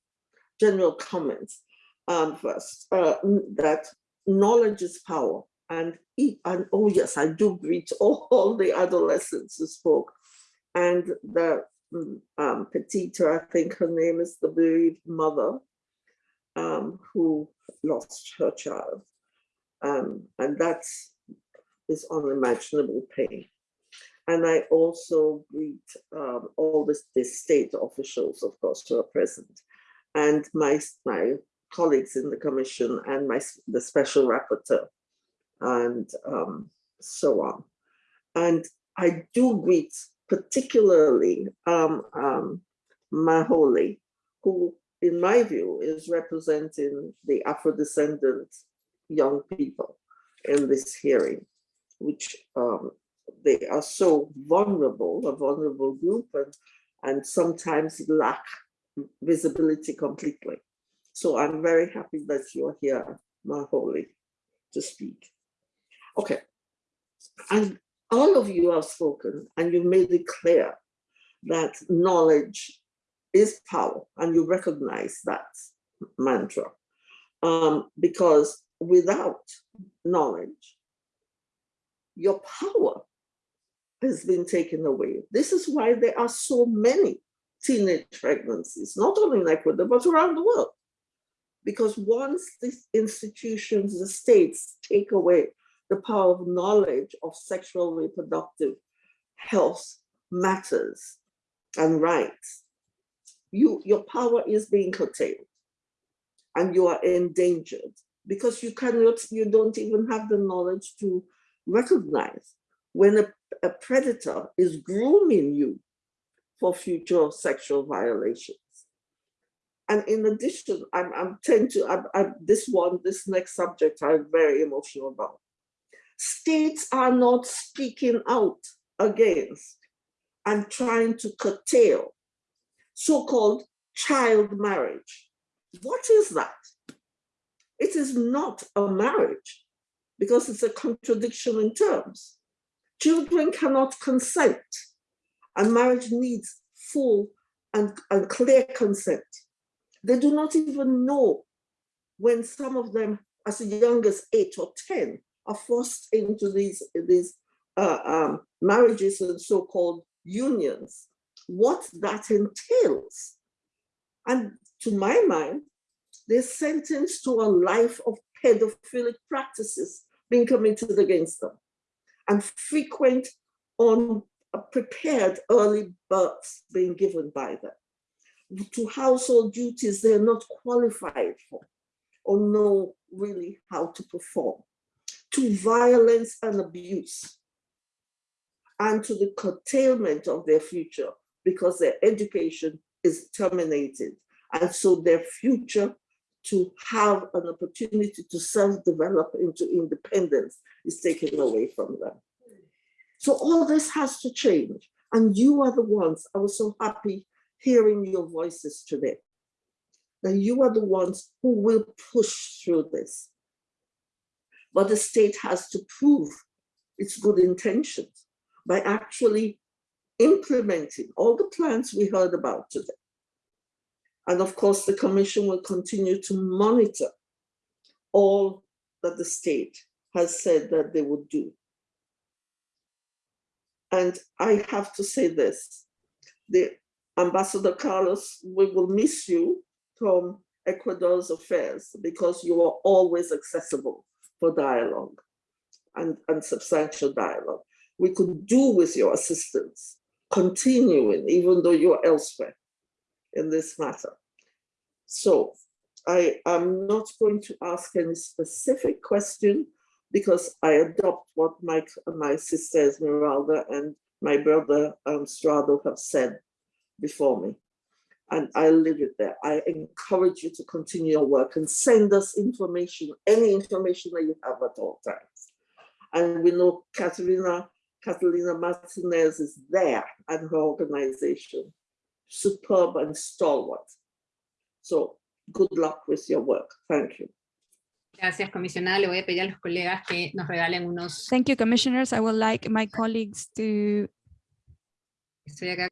general comments um, first, uh, that knowledge is power. And, and oh yes, I do greet all, all the adolescents who spoke. And the um, Petita, I think her name is the bereaved mother, um, who lost her child. Um, and that is unimaginable pain. And I also greet um, all the, the state officials, of course, who are present, and my, my colleagues in the commission and my, the special rapporteur, and um, so on. And I do greet particularly um, um, Maholi, who in my view is representing the Afro-descendant young people in this hearing, which um, they are so vulnerable, a vulnerable group, and, and sometimes lack visibility completely. So I'm very happy that you're here, Maholi, to speak. Okay, and all of you have spoken and you've made it clear that knowledge is power and you recognize that mantra. Um, because without knowledge, your power has been taken away. This is why there are so many teenage pregnancies, not only in Ecuador, but around the world. Because once these institutions, the states take away the power of knowledge of sexual reproductive health matters and rights, you, your power is being curtailed and you are endangered because you cannot, you don't even have the knowledge to recognize when a, a predator is grooming you for future sexual violations. And in addition, I'm, I'm tend to, I'm, I'm, this one, this next subject, I'm very emotional about. States are not speaking out against and trying to curtail so-called child marriage. What is that? It is not a marriage because it's a contradiction in terms. Children cannot consent and marriage needs full and, and clear consent. They do not even know when some of them as young as eight or 10 are forced into these, these uh, um, marriages and so-called unions, what that entails. And to my mind, they're sentenced to a life of pedophilic practices being committed against them. And frequent unprepared early births being given by them. To household duties they're not qualified for or know really how to perform to violence and abuse and to the curtailment of their future because their education is terminated. And so their future to have an opportunity to self-develop into independence is taken away from them. So all this has to change. And you are the ones, I was so happy hearing your voices today, that you are the ones who will push through this. But the state has to prove its good intentions by actually implementing all the plans we heard about today. And of course, the commission will continue to monitor all that the state has said that they would do. And I have to say this, the Ambassador Carlos, we will miss you from Ecuador's affairs because you are always accessible for dialogue and, and substantial dialogue. We could do with your assistance, continuing, even though you're elsewhere in this matter. So I am not going to ask any specific question because I adopt what my, my sister Esmeralda and my brother um, Strado have said before me and I leave it there. I encourage you to continue your work and send us information, any information that you have at all times. And we know Catalina, Catalina Martinez is there and her organization, superb and stalwart. So good luck with your work. Thank you. Gracias, comisionada. Le voy a pedir a los colegas que nos regalen unos... Thank you, commissioners. I would like my colleagues to... Estoy acá.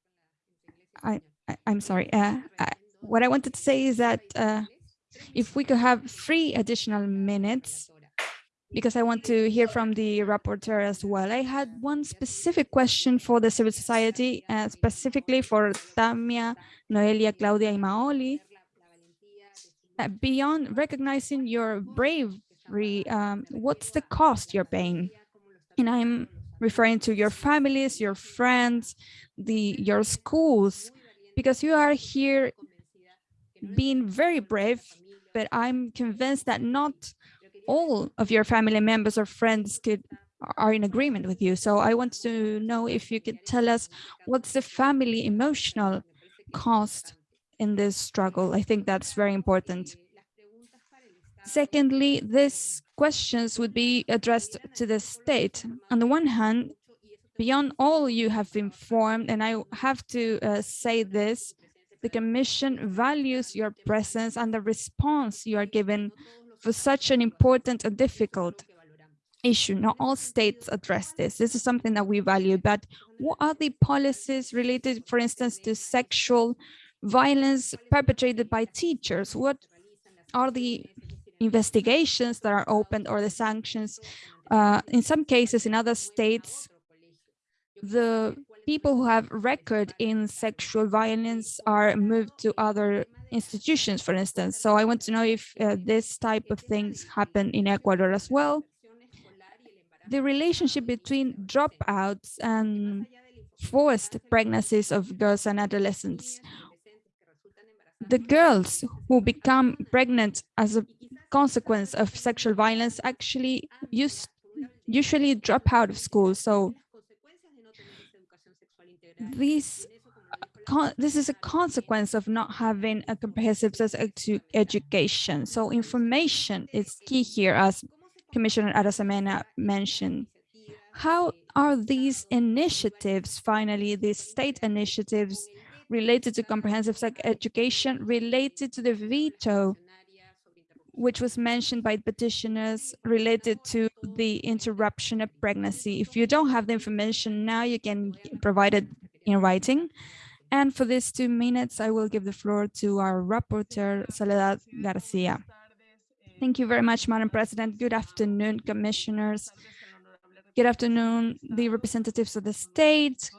I, I, I'm sorry. Uh, I, what I wanted to say is that uh, if we could have three additional minutes because I want to hear from the rapporteur as well. I had one specific question for the civil society, uh, specifically for Tamia, Noelia, Claudia, and Maoli. Uh, beyond recognizing your bravery, um, what's the cost you're paying? And I'm referring to your families, your friends, the your schools, because you are here being very brave, but I'm convinced that not all of your family members or friends could are in agreement with you. So I want to know if you could tell us what's the family emotional cost in this struggle. I think that's very important. Secondly, these questions would be addressed to the state. On the one hand, beyond all you have informed, and I have to uh, say this, the Commission values your presence and the response you are given for such an important and difficult issue. Not all states address this. This is something that we value, but what are the policies related, for instance, to sexual violence perpetrated by teachers? What are the investigations that are opened or the sanctions? Uh, in some cases, in other states, the people who have record in sexual violence are moved to other institutions, for instance. So I want to know if uh, this type of things happen in Ecuador as well. The relationship between dropouts and forced pregnancies of girls and adolescents. The girls who become pregnant as a consequence of sexual violence actually use, usually drop out of school. So these this is a consequence of not having a comprehensive edu education. So information is key here, as Commissioner Arosemena mentioned. How are these initiatives, finally, these state initiatives related to comprehensive education, related to the veto, which was mentioned by petitioners related to the interruption of pregnancy. If you don't have the information now, you can provide it in writing. And for these two minutes, I will give the floor to our rapporteur, Soledad Garcia. Thank you very much, Madam President. Good afternoon, commissioners. Good afternoon, the representatives of the state.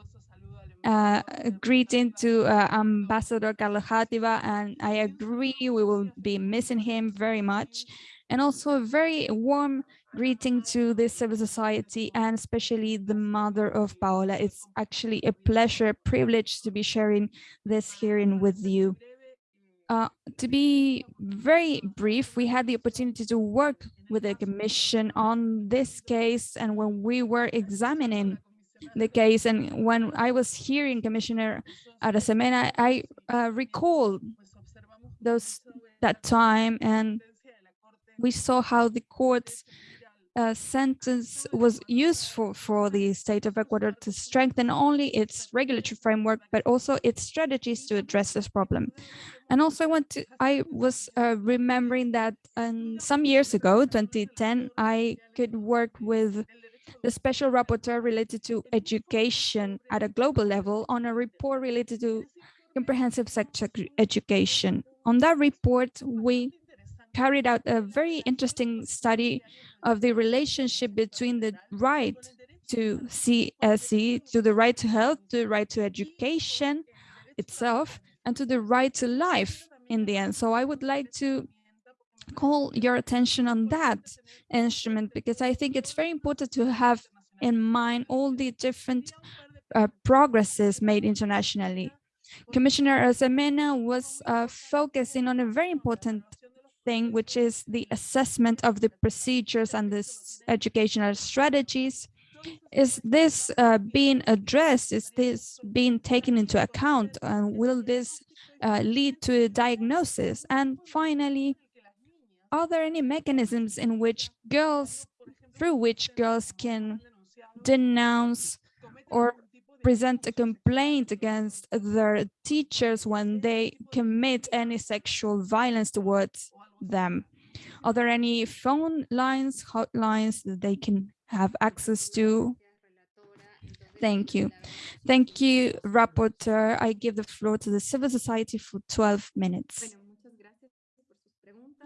Uh, greeting to uh, Ambassador Carlos Játiva, and I agree we will be missing him very much. And also a very warm greeting to the civil society and especially the mother of Paola. It's actually a pleasure, privilege to be sharing this hearing with you. Uh, to be very brief, we had the opportunity to work with the commission on this case and when we were examining the case and when I was hearing Commissioner Arosemena, I uh, recall those that time and we saw how the court's uh, sentence was useful for the state of Ecuador to strengthen only its regulatory framework, but also its strategies to address this problem. And also I want to, I was uh, remembering that um, some years ago, 2010, I could work with the special rapporteur related to education at a global level on a report related to comprehensive sex education. On that report, we carried out a very interesting study of the relationship between the right to CSE, to the right to health, to the right to education itself, and to the right to life in the end. So I would like to call your attention on that instrument because I think it's very important to have in mind all the different uh, progresses made internationally. Commissioner Arosemena was uh, focusing on a very important thing, which is the assessment of the procedures and the educational strategies. Is this uh, being addressed? Is this being taken into account? Uh, will this uh, lead to a diagnosis? And finally, are there any mechanisms in which girls, through which girls can denounce or present a complaint against their teachers when they commit any sexual violence towards them. Are there any phone lines, hotlines that they can have access to? Thank you. Thank you, Rapporteur. I give the floor to the civil society for 12 minutes.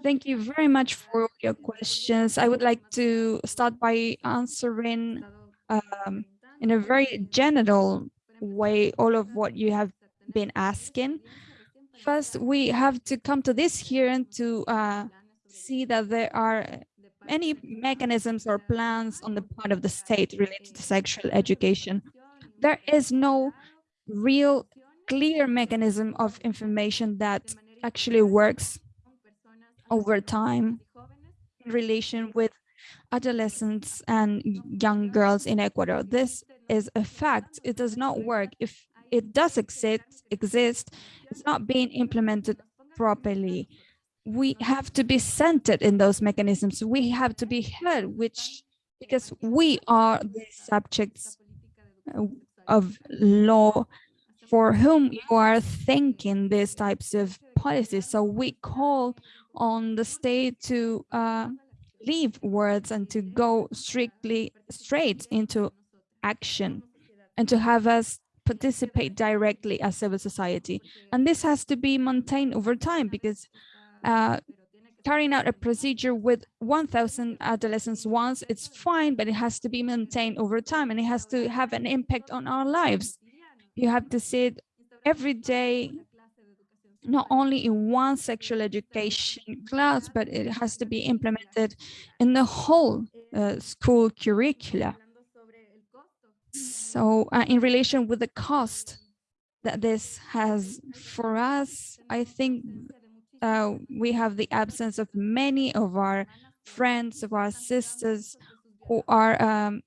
Thank you very much for your questions. I would like to start by answering um, in a very general way all of what you have been asking. First, we have to come to this hearing to uh, see that there are any mechanisms or plans on the part of the state related to sexual education. There is no real clear mechanism of information that actually works over time in relation with adolescents and young girls in Ecuador. This is a fact. It does not work. If it does exist, exist, it's not being implemented properly. We have to be centered in those mechanisms. We have to be heard, which because we are the subjects uh, of law for whom you are thinking these types of policies. So we call on the state to uh, leave words and to go strictly straight into action and to have us participate directly as civil society. And this has to be maintained over time because uh, carrying out a procedure with 1,000 adolescents once, it's fine, but it has to be maintained over time and it has to have an impact on our lives. You have to see it every day, not only in one sexual education class, but it has to be implemented in the whole uh, school curricula. So uh, in relation with the cost that this has for us, I think uh, we have the absence of many of our friends, of our sisters who are um,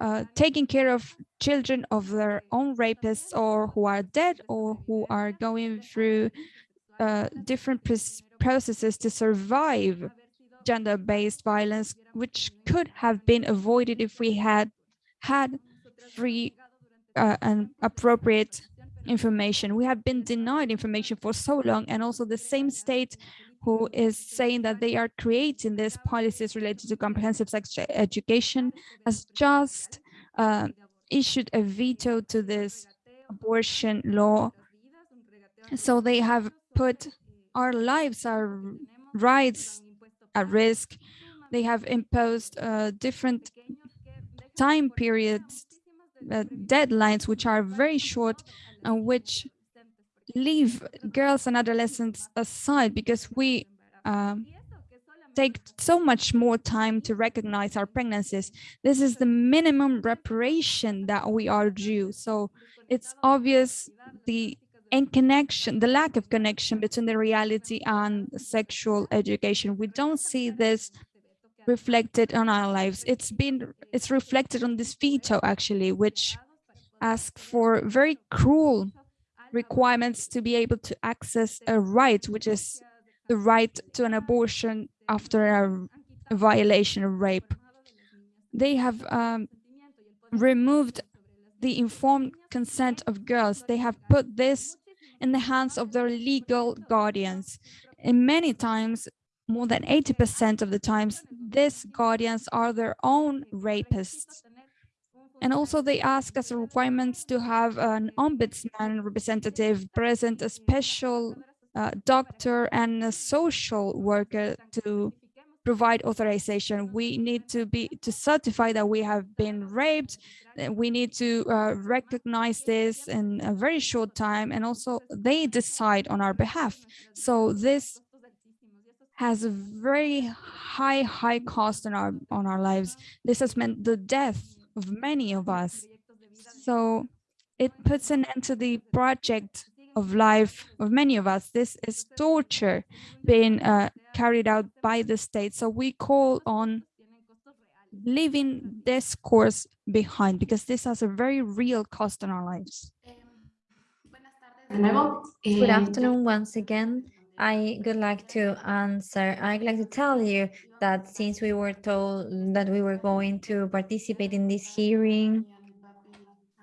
uh, taking care of children of their own rapists or who are dead or who are going through uh, different processes to survive gender-based violence, which could have been avoided if we had had free uh, and appropriate information. We have been denied information for so long, and also the same state who is saying that they are creating these policies related to comprehensive sex education has just uh, issued a veto to this abortion law. So they have put our lives, our rights at risk. They have imposed uh, different time periods, uh, deadlines, which are very short and which leave girls and adolescents aside because we um, take so much more time to recognize our pregnancies. This is the minimum reparation that we are due. So it's obvious the in connection, the lack of connection between the reality and sexual education. We don't see this reflected on our lives. It's been, it's reflected on this veto actually, which asks for very cruel requirements to be able to access a right, which is the right to an abortion after a, violation of rape. They have um, removed the informed consent of girls. They have put this in the hands of their legal guardians. And many times, more than 80% of the times, these guardians are their own rapists. And also they ask as a requirement to have an ombudsman representative present, a special uh, doctor and a social worker to provide authorization. We need to be to certify that we have been raped. We need to uh, recognize this in a very short time, and also they decide on our behalf. So this has a very high, high cost on our on our lives. This has meant the death of many of us. So it puts an end to the project of life of many of us. This is torture being uh, carried out by the state. So we call on leaving this course behind because this has a very real cost in our lives. Good afternoon once again. I would like to answer. I'd like to tell you that since we were told that we were going to participate in this hearing,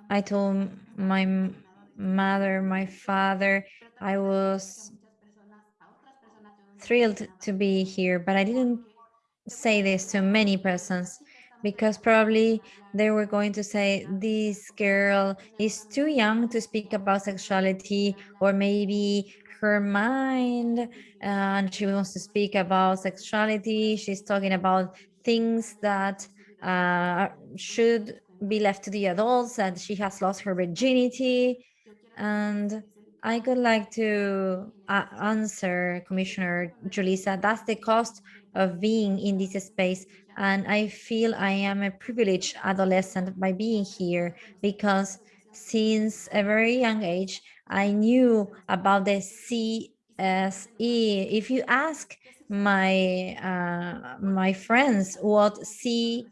I told my mother, my father. I was thrilled to be here, but I didn't say this to many persons. because probably they were going to say this girl is too young to speak about sexuality or maybe her mind and she wants to speak about sexuality she's talking about things that uh, should be left to the adults and she has lost her virginity and I would like to uh, answer Commissioner Julissa, that's the cost of being in this space. And I feel I am a privileged adolescent by being here because since a very young age, I knew about the CSE. If you ask my uh, my friends what CSE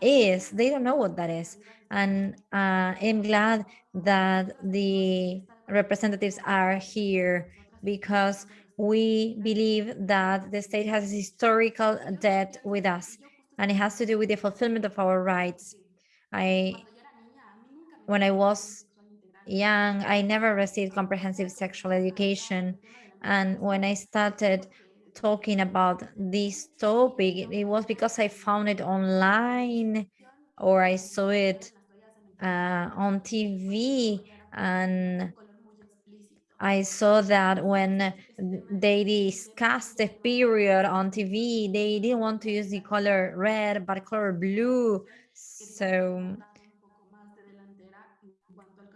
is, they don't know what that is. And uh, I'm glad that the representatives are here because we believe that the state has historical debt with us and it has to do with the fulfillment of our rights. I, when I was young, I never received comprehensive sexual education. And when I started talking about this topic, it was because I found it online or I saw it uh, on TV and I saw that when they discussed the period on TV, they didn't want to use the color red, but color blue. So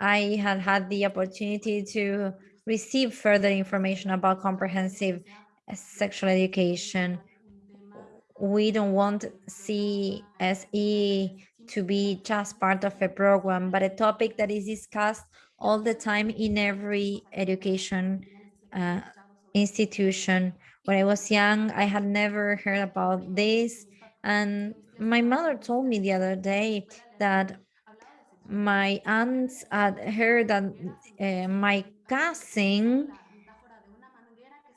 I had had the opportunity to receive further information about comprehensive sexual education. We don't want CSE to be just part of a program, but a topic that is discussed all the time in every education uh, institution. When I was young, I had never heard about this. And my mother told me the other day that my aunts had heard that uh, my cousin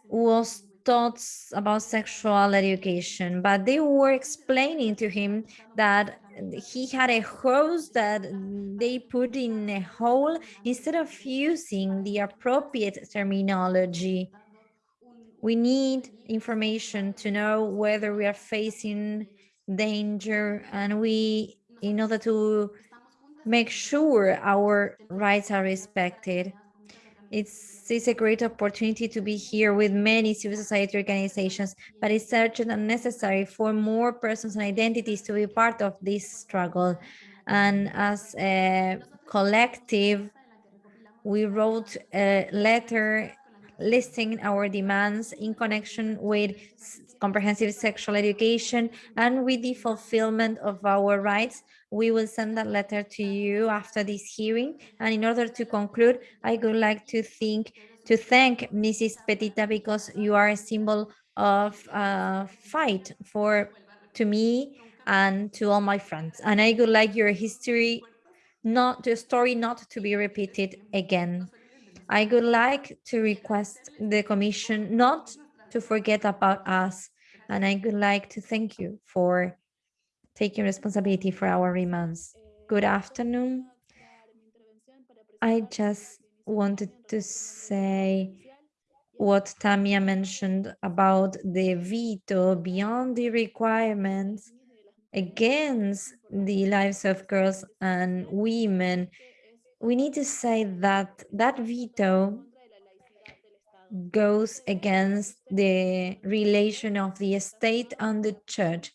was taught about sexual education, but they were explaining to him that he had a hose that they put in a hole instead of using the appropriate terminology. We need information to know whether we are facing danger and we, in order to make sure our rights are respected. It's, it's a great opportunity to be here with many civil society organizations, but it's urgent and necessary for more persons and identities to be part of this struggle. And as a collective, we wrote a letter listing our demands in connection with comprehensive sexual education and with the fulfillment of our rights we will send that letter to you after this hearing. And in order to conclude, I would like to think to thank Mrs. Petita because you are a symbol of uh, fight for to me and to all my friends. And I would like your history, not the story not to be repeated again. I would like to request the commission not to forget about us. And I would like to thank you for taking responsibility for our remands. Good afternoon. I just wanted to say what Tamia mentioned about the veto beyond the requirements against the lives of girls and women. We need to say that that veto goes against the relation of the state and the church.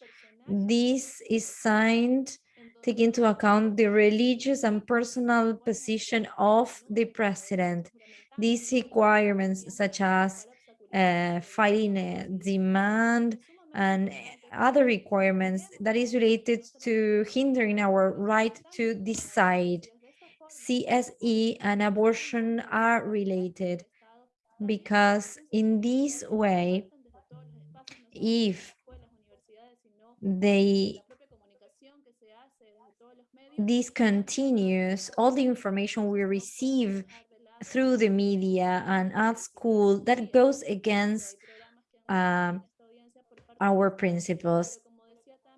This is signed take into account the religious and personal position of the president. These requirements such as uh, fighting a demand and other requirements that is related to hindering our right to decide. CSE and abortion are related because in this way, if they this continues all the information we receive through the media and at school that goes against um, our principles.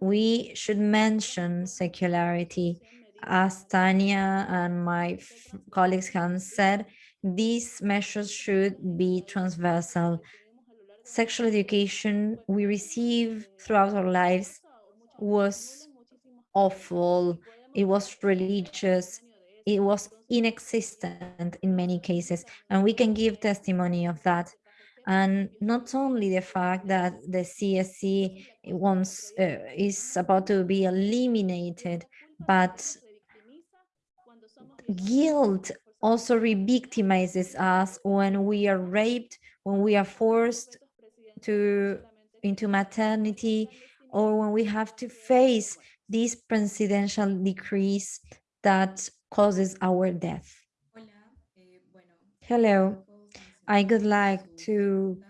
We should mention secularity. As Tanya and my colleagues have said, these measures should be transversal. Sexual education we receive throughout our lives was awful, it was religious, it was inexistent in many cases, and we can give testimony of that. And not only the fact that the CSE wants uh, is about to be eliminated, but guilt also re-victimizes us when we are raped, when we are forced to into maternity, or when we have to face these presidential decrees that causes our death. Hello, I would like to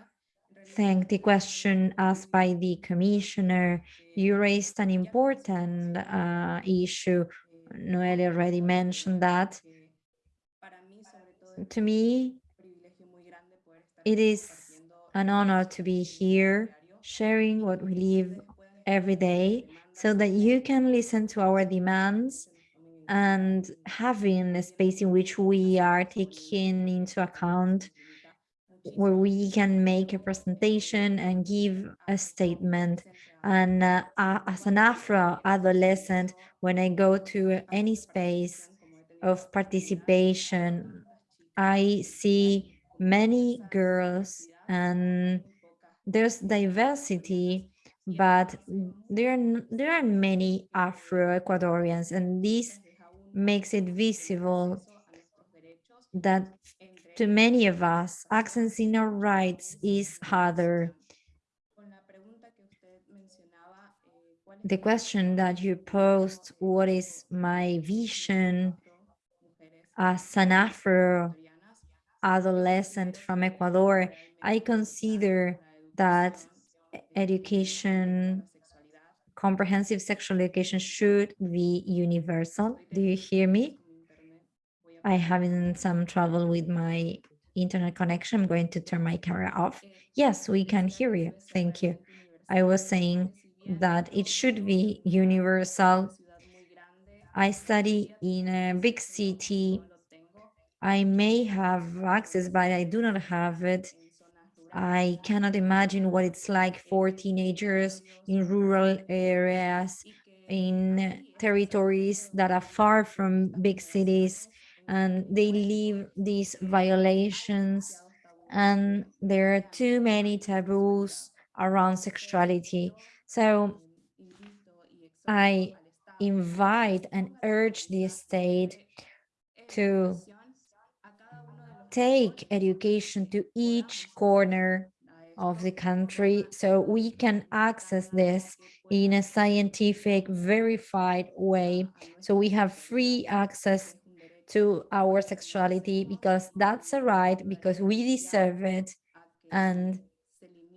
thank the question asked by the commissioner. You raised an important uh, issue. Noelle already mentioned that. To me, it is an honor to be here sharing what we live every day so that you can listen to our demands and having a space in which we are taking into account where we can make a presentation and give a statement. And uh, as an Afro adolescent, when I go to any space of participation, I see many girls and there's diversity, but there are, there are many Afro-Ecuadorians and this makes it visible that to many of us, accessing our rights is harder. The question that you posed, what is my vision as an Afro adolescent from Ecuador, I consider that education, comprehensive sexual education should be universal. Do you hear me? I having some trouble with my internet connection. I'm going to turn my camera off. Yes, we can hear you. Thank you. I was saying that it should be universal. I study in a big city. I may have access, but I do not have it. I cannot imagine what it's like for teenagers in rural areas, in territories that are far from big cities and they live these violations and there are too many taboos around sexuality. So I invite and urge the state to take education to each corner of the country so we can access this in a scientific verified way so we have free access to our sexuality because that's a right, because we deserve it. And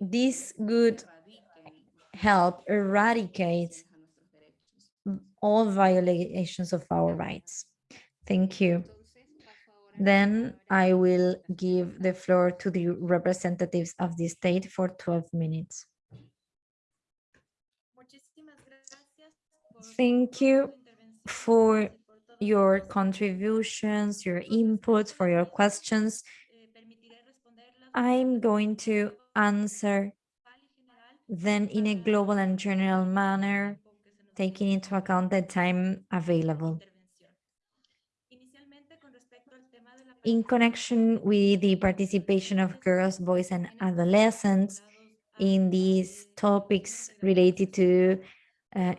this would help eradicate all violations of our rights. Thank you. Then I will give the floor to the representatives of the state for 12 minutes. Thank you for your contributions, your inputs, for your questions. I'm going to answer then in a global and general manner, taking into account the time available. In connection with the participation of girls, boys, and adolescents in these topics related to uh,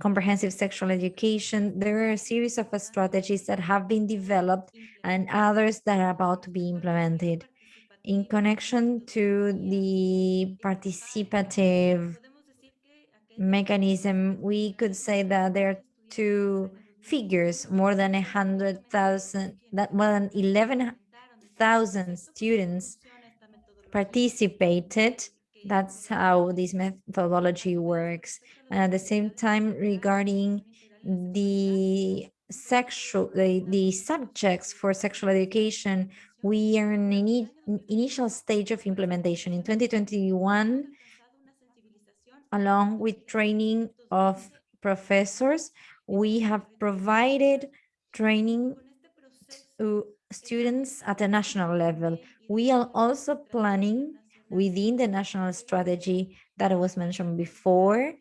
comprehensive sexual education, there are a series of strategies that have been developed and others that are about to be implemented. In connection to the participative mechanism, we could say that there are two figures, more than a hundred thousand, that more than 11,000 students participated that's how this methodology works. And at the same time, regarding the sexual, the, the subjects for sexual education, we are in an initial stage of implementation. In 2021, along with training of professors, we have provided training to students at a national level. We are also planning within the national strategy that was mentioned before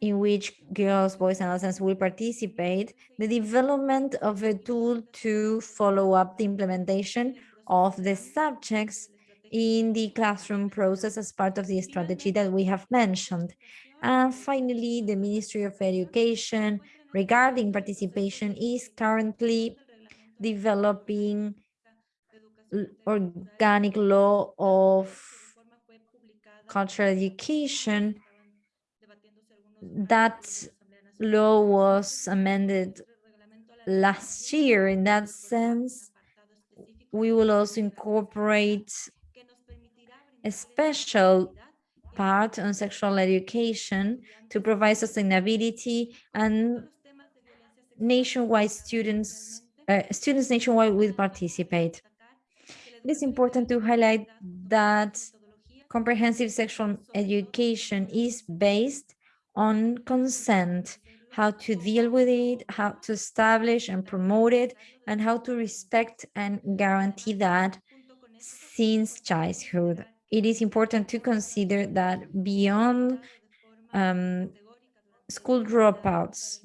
in which girls, boys, and adolescents will participate, the development of a tool to follow up the implementation of the subjects in the classroom process as part of the strategy that we have mentioned. And finally, the Ministry of Education regarding participation is currently developing organic law of cultural education. That law was amended last year. In that sense, we will also incorporate a special part on sexual education to provide sustainability and nationwide students, uh, students nationwide will participate. It is important to highlight that comprehensive sexual education is based on consent, how to deal with it, how to establish and promote it, and how to respect and guarantee that since childhood. It is important to consider that beyond um, school dropouts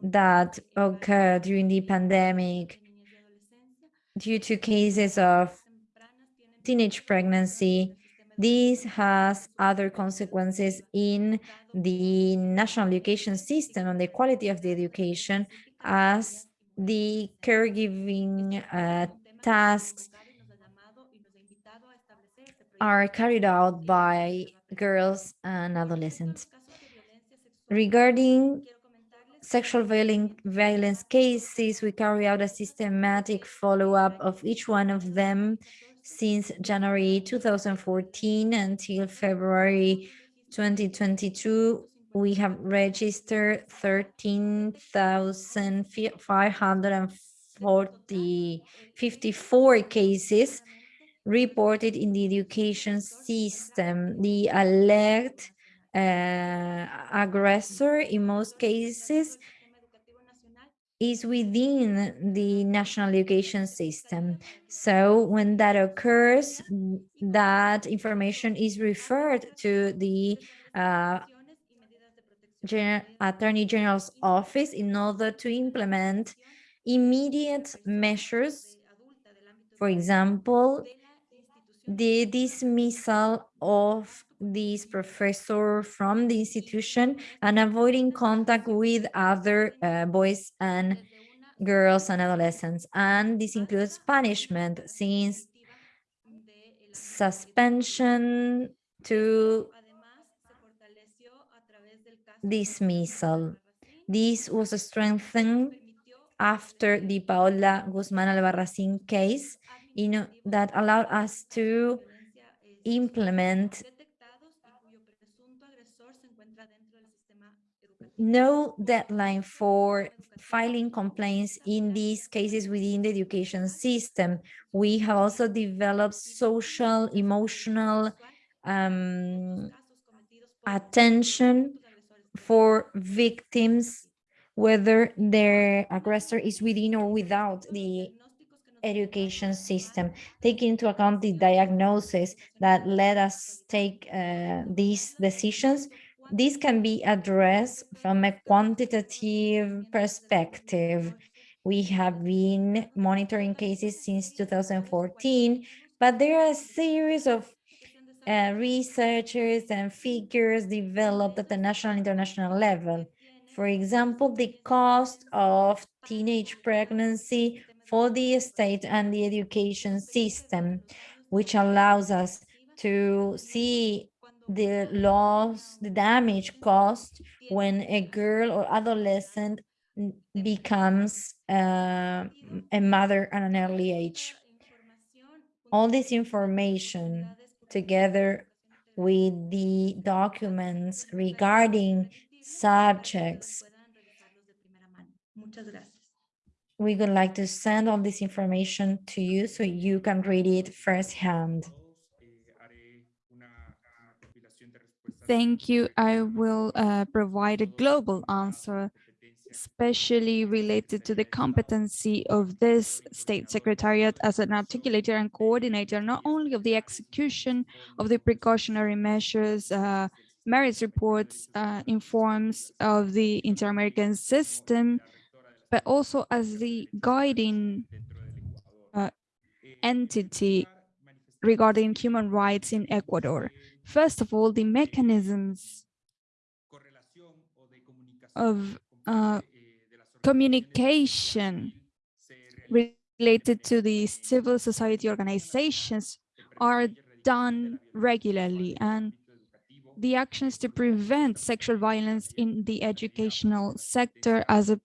that occur during the pandemic due to cases of teenage pregnancy, this has other consequences in the national education system and the quality of the education as the caregiving uh, tasks are carried out by girls and adolescents. Regarding sexual violence cases, we carry out a systematic follow-up of each one of them since January 2014 until February 2022. We have registered 13,554 cases reported in the education system. The alert uh, aggressor in most cases is within the national education system. So when that occurs, that information is referred to the uh, Gen Attorney General's office in order to implement immediate measures. For example, the dismissal of this professor from the institution and avoiding contact with other uh, boys and girls and adolescents. And this includes punishment since suspension to dismissal. This was strengthened after the Paola Guzman Albarracin case you know, that allowed us to implement no deadline for filing complaints in these cases within the education system. We have also developed social, emotional um, attention for victims, whether their aggressor is within or without the education system, taking into account the diagnosis that led us take uh, these decisions, this can be addressed from a quantitative perspective. We have been monitoring cases since 2014, but there are a series of uh, researchers and figures developed at the national international level. For example, the cost of teenage pregnancy for the state and the education system, which allows us to see the loss, the damage caused when a girl or adolescent becomes uh, a mother at an early age. All this information together with the documents regarding subjects we would like to send all this information to you so you can read it firsthand. Thank you. I will uh, provide a global answer, especially related to the competency of this state secretariat as an articulator and coordinator, not only of the execution of the precautionary measures uh, merits reports uh, informs of the inter-American system, but also as the guiding uh, entity regarding human rights in Ecuador. First of all, the mechanisms of uh, communication related to the civil society organizations are done regularly and the actions to prevent sexual violence in the educational sector as a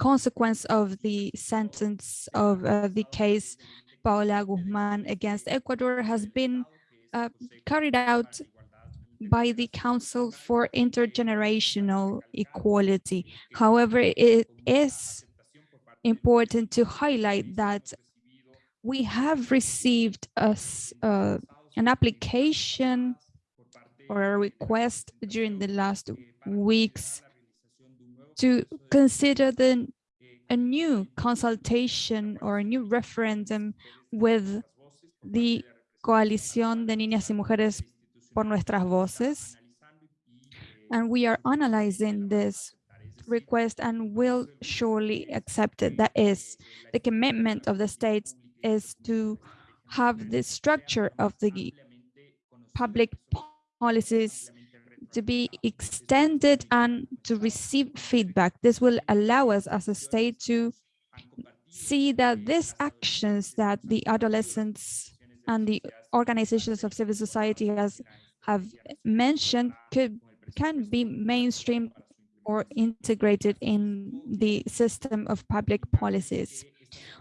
consequence of the sentence of uh, the case Paola Guzman against Ecuador has been uh, carried out by the Council for Intergenerational Equality. However, it is important to highlight that we have received a, uh, an application or a request during the last weeks to consider the a new consultation or a new referendum with the Coalición de Niñas y Mujeres por Nuestras Voces. And we are analyzing this request and will surely accept it. That is, the commitment of the states is to have the structure of the public policies to be extended and to receive feedback. This will allow us as a state to see that these actions that the adolescents and the organizations of civil society has have mentioned could can be mainstream or integrated in the system of public policies.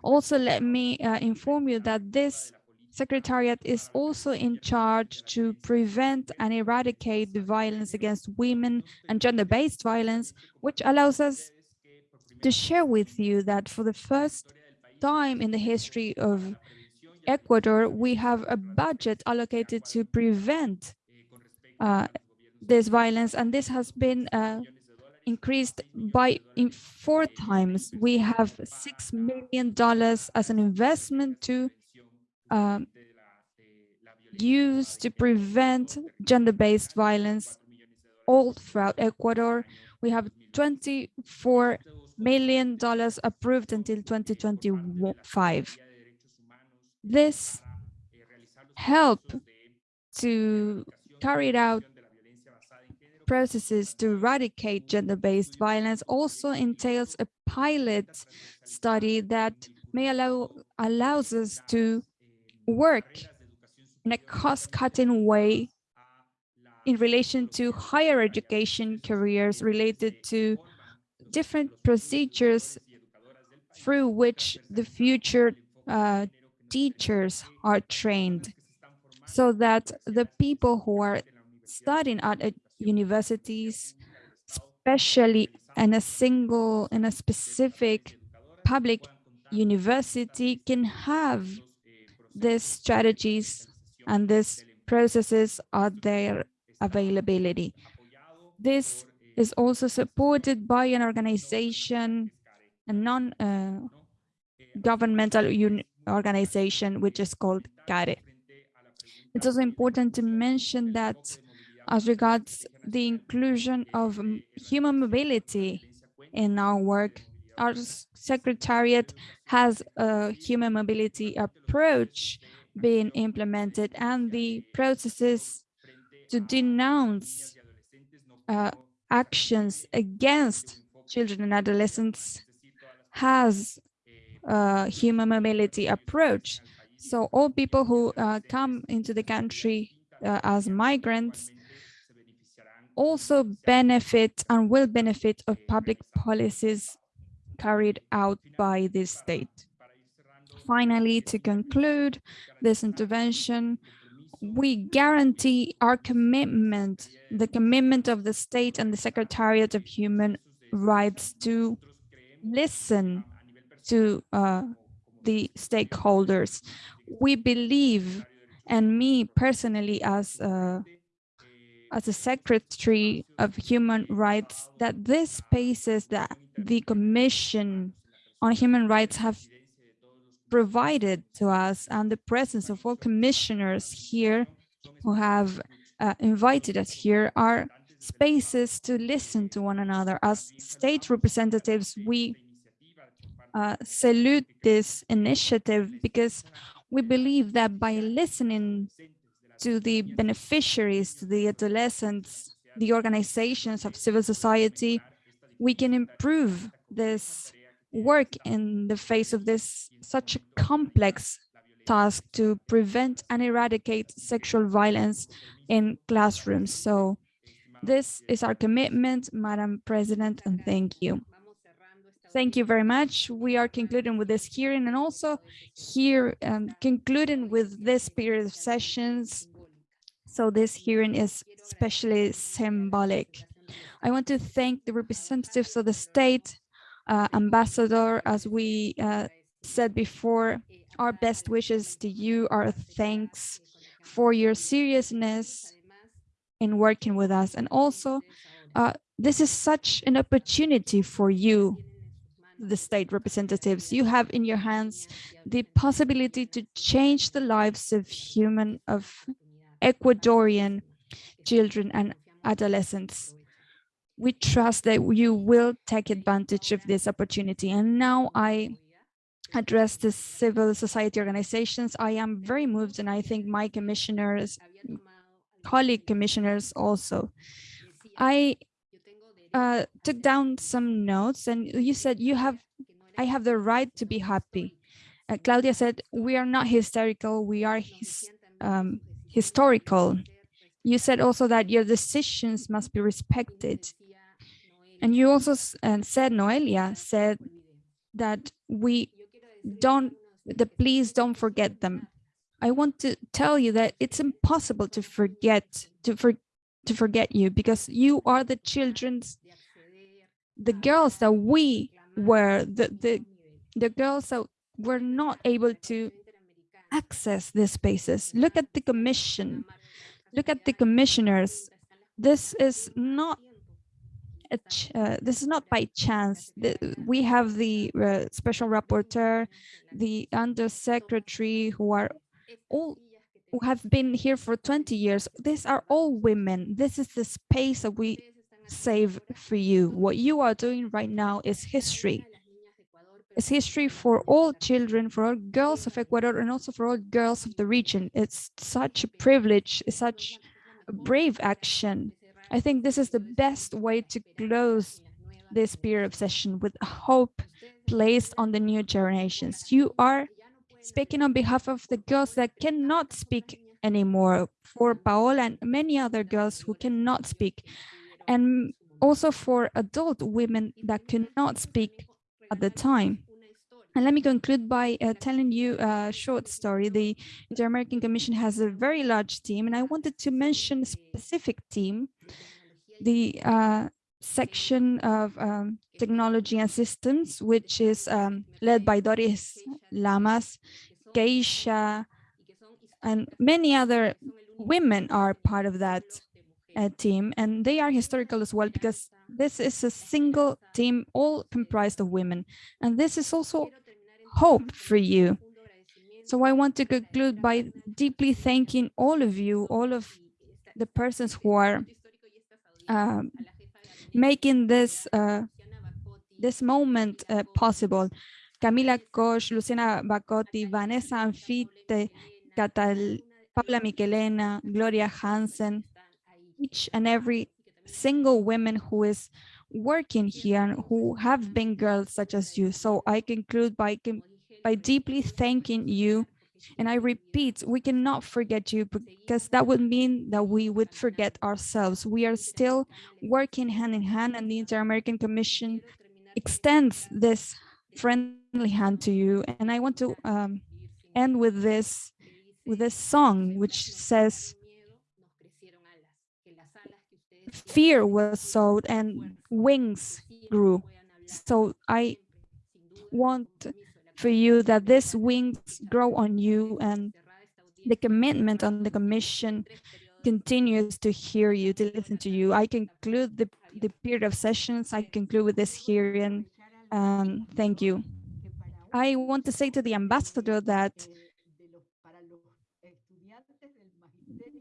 Also, let me uh, inform you that this Secretariat is also in charge to prevent and eradicate the violence against women and gender-based violence, which allows us to share with you that for the first time in the history of Ecuador, we have a budget allocated to prevent uh, this violence, and this has been uh, increased by in four times. We have six million dollars as an investment to um, used to prevent gender-based violence all throughout Ecuador. We have 24 million dollars approved until 2025. This help to carry out processes to eradicate gender-based violence also entails a pilot study that may allow allows us to work in a cost-cutting way in relation to higher education careers related to different procedures through which the future uh, teachers are trained so that the people who are studying at universities, especially in a single, in a specific public university can have these strategies and these processes are their availability. This is also supported by an organization, a non-governmental uh, organization, which is called CARE. It's also important to mention that as regards the inclusion of human mobility in our work, our secretariat has a human mobility approach being implemented and the processes to denounce uh, actions against children and adolescents has a human mobility approach. So all people who uh, come into the country uh, as migrants also benefit and will benefit of public policies carried out by this state. Finally, to conclude this intervention, we guarantee our commitment, the commitment of the state and the Secretariat of Human Rights to listen to uh, the stakeholders. We believe, and me personally as a, as a secretary of human rights, that these spaces that the Commission on Human Rights have provided to us and the presence of all commissioners here who have uh, invited us here are spaces to listen to one another. As state representatives, we uh, salute this initiative because we believe that by listening to the beneficiaries, to the adolescents, the organizations of civil society, we can improve this work in the face of this such a complex task to prevent and eradicate sexual violence in classrooms. So this is our commitment, Madam President, and thank you. Thank you very much. We are concluding with this hearing and also here um, concluding with this period of sessions. So this hearing is especially symbolic. I want to thank the representatives of the state, uh, ambassador, as we uh, said before, our best wishes to you, our thanks for your seriousness in working with us. And also, uh, this is such an opportunity for you, the state representatives. You have in your hands the possibility to change the lives of human, of Ecuadorian children and adolescents. We trust that you will take advantage of this opportunity. And now I address the civil society organizations. I am very moved and I think my commissioners, colleague commissioners also. I uh, took down some notes and you said you have, I have the right to be happy. Uh, Claudia said, we are not hysterical, we are his, um, historical. You said also that your decisions must be respected. And you also said, Noelia said that we don't, the please don't forget them. I want to tell you that it's impossible to forget, to, for, to forget you because you are the children's, the girls that we were, the, the, the girls that were not able to access these spaces. Look at the commission, look at the commissioners. This is not uh, this is not by chance. The, we have the uh, special rapporteur, the undersecretary who are all who have been here for 20 years. These are all women. This is the space that we save for you. What you are doing right now is history. It's history for all children, for all girls of Ecuador, and also for all girls of the region. It's such a privilege, it's such a brave action. I think this is the best way to close this period of session with hope placed on the new generations. You are speaking on behalf of the girls that cannot speak anymore, for Paola and many other girls who cannot speak, and also for adult women that cannot speak at the time. And let me conclude by uh, telling you a short story. The Inter-American Commission has a very large team, and I wanted to mention a specific team, the uh, section of um, technology and systems, which is um, led by Doris Lamas, Keisha, and many other women are part of that uh, team, and they are historical as well because this is a single team all comprised of women, and this is also hope for you. So I want to conclude by deeply thanking all of you, all of the persons who are um, making this uh, this moment uh, possible. Camila Koch, Luciana Bacotti, Vanessa Anfite, Catal, Paula Michelena, Gloria Hansen, each and every single woman who is working here and who have been girls such as you. So I conclude by, by deeply thanking you. And I repeat, we cannot forget you because that would mean that we would forget ourselves. We are still working hand in hand and the Inter-American Commission extends this friendly hand to you. And I want to um, end with this, with this song, which says, fear was sowed and wings grew. So I want for you that these wings grow on you and the commitment on the commission continues to hear you, to listen to you. I conclude the, the period of sessions. I conclude with this hearing. Um, thank you. I want to say to the ambassador that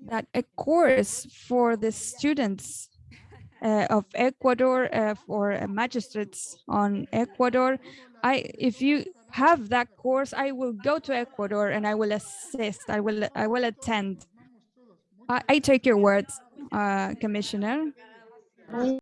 that a course for the students of Ecuador uh, for uh, magistrates on Ecuador. I, if you have that course, I will go to Ecuador and I will assist. I will, I will attend. I, I take your words, uh, Commissioner.